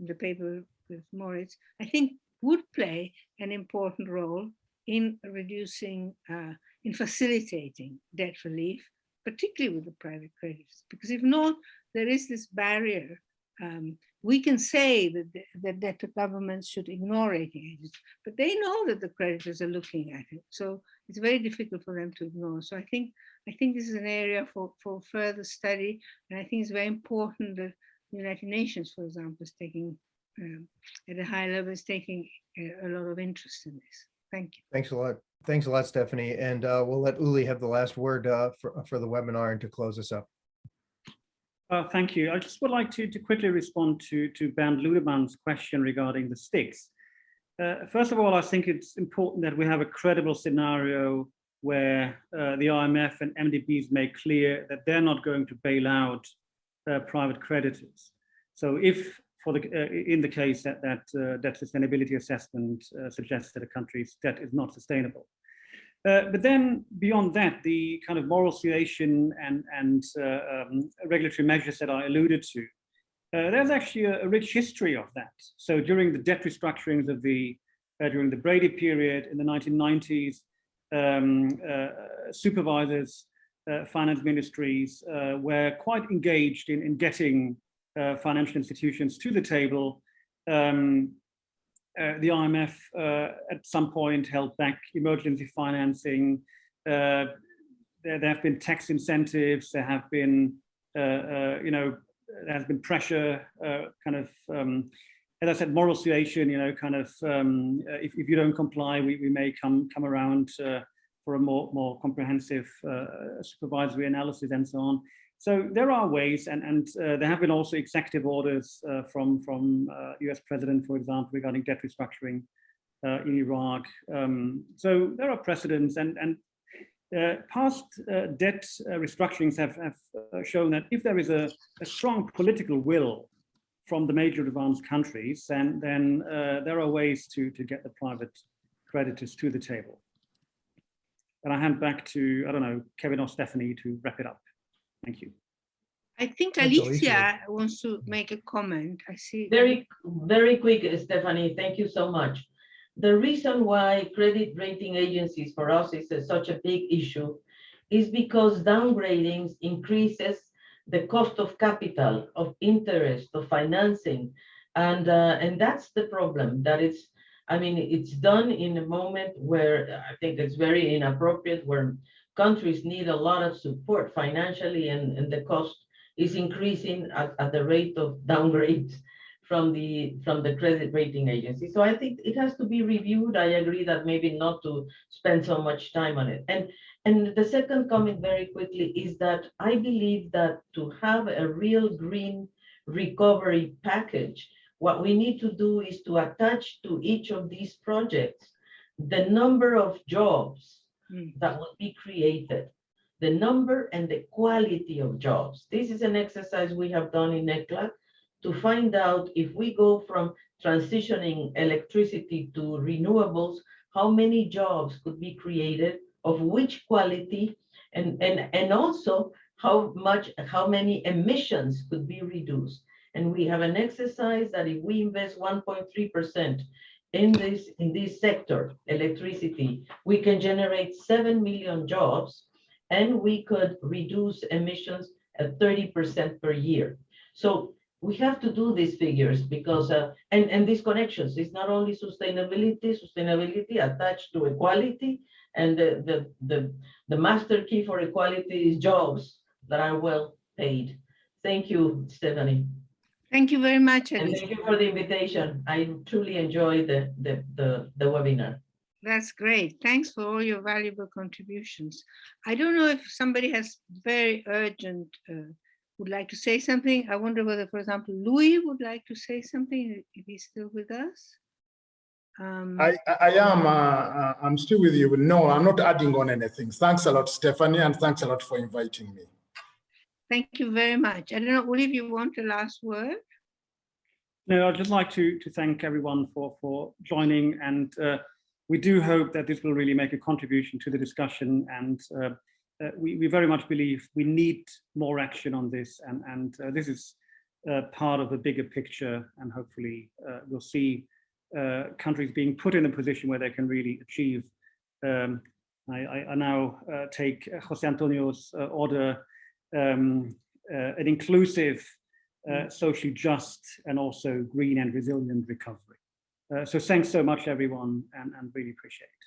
in the paper with Moritz, I think would play an important role in reducing, uh, in facilitating debt relief, particularly with the private creditors. Because if not, there is this barrier. Um, we can say that, the, that, the governments should ignore rating agencies, but they know that the creditors are looking at it. So it's very difficult for them to ignore. So I think I think this is an area for, for further study. And I think it's very important that the United Nations, for example, is taking um, at a high level is taking a, a, lot of interest in this. Thank you. Thanks a lot. Thanks a lot, Stephany. And uh, we'll let Uli have the last word uh, for, for the webinar and to close us up. Uh, thank you. I just would like to, to quickly respond to, to Bernd Ludermann's question regarding the sticks. Uh, first of all, I think it's important that we have a credible scenario where uh, the IMF and MDBs make clear that they're not going to bail out uh, private creditors. So if for the, uh, in the case that that uh, debt sustainability assessment suggests that a country's debt is not sustainable. Uh, but then beyond that, the kind of moral suasion and, and uh, um, regulatory measures that I alluded to, uh, there's actually a, a, rich history of that. So during the debt restructurings of the, during the Brady period in the 1990s, um, supervisors, finance ministries were quite engaged in, in getting uh, financial institutions to the table. Um, uh, the IMF uh, at some point held back emergency financing. There, there, have been tax incentives. There have been, you know, there has been pressure, kind of, um, as I said, moral suasion. You know, kind of, um, if, if you don't comply, we, we may come come around for a more more comprehensive supervisory analysis and so on. So there are ways, and, and uh, there have been also executive orders uh, from, from uh, US president, for example, regarding debt restructuring uh, in Iraq. Um, so there are precedents and, and uh, past uh, debt restructurings have, have shown that if there is a, a, strong political will from the major advanced countries, then, then there are ways to, to get the private creditors to the table. And I hand back to, I don't know, Kevin or Stephany to wrap it up. Thank you. I think Alicia wants to make a comment. I see. Very, very quick, Stephany. Thank you so much. The reason why credit rating agencies for us is a, such a big issue is because downgrading increases the cost of capital, of interest, of financing. And, uh, and that's the problem, that it's, I mean, it's done in a moment where I think it's very inappropriate, where countries need a lot of support financially and, and the cost is increasing at, at the rate of downgrades from the, from the credit rating agency. So I think it has to be reviewed. I agree that maybe not to spend so much time on it. And, and the second comment very quickly is that I believe that to have a real green recovery package, what we need to do is to attach to each of these projects the number of jobs Mm. that will be created, the number and the quality of jobs. This is an exercise we have done in ECLA to find out if we go from transitioning electricity to renewables, how many jobs could be created, of which quality, and, and, and also how much, how many emissions could be reduced. And we have an exercise that if we invest 1.3% in this, in this sector, electricity, we can generate 7 million jobs and we could reduce emissions at 30% per year. So we have to do these figures because, uh, and, and these connections, it's not only sustainability, sustainability attached to equality, and the, the, the, the master key for equality is jobs that are well paid. Thank you, Stephany. Thank you very much. And thank you for the invitation. I truly enjoyed the, the, the, the webinar. That's great. Thanks for all your valuable contributions. I don't know if somebody has very urgent, uh, would like to say something. I wonder whether, for example, Louis would like to say something, if he's still with us. Um, I, I I am, uh, uh, I'm still with you. No, I'm not adding on anything. Thanks a lot, Stephany, and thanks a lot for inviting me. Thank you very much. I don't know, Uli, if you want a last word? No, I'd just like to, to thank everyone for, for joining and uh, we do hope that this will really make a contribution to the discussion and uh, uh, we, we very much believe we need more action on this and, and uh, this is uh, part of a bigger picture and hopefully uh, we'll see countries being put in a position where they can really achieve. Um, I, I, I now take Jose Antonio's order, um, uh, an inclusive, uh, socially just and also green and resilient recovery. Uh, so thanks so much everyone and, and really appreciate it.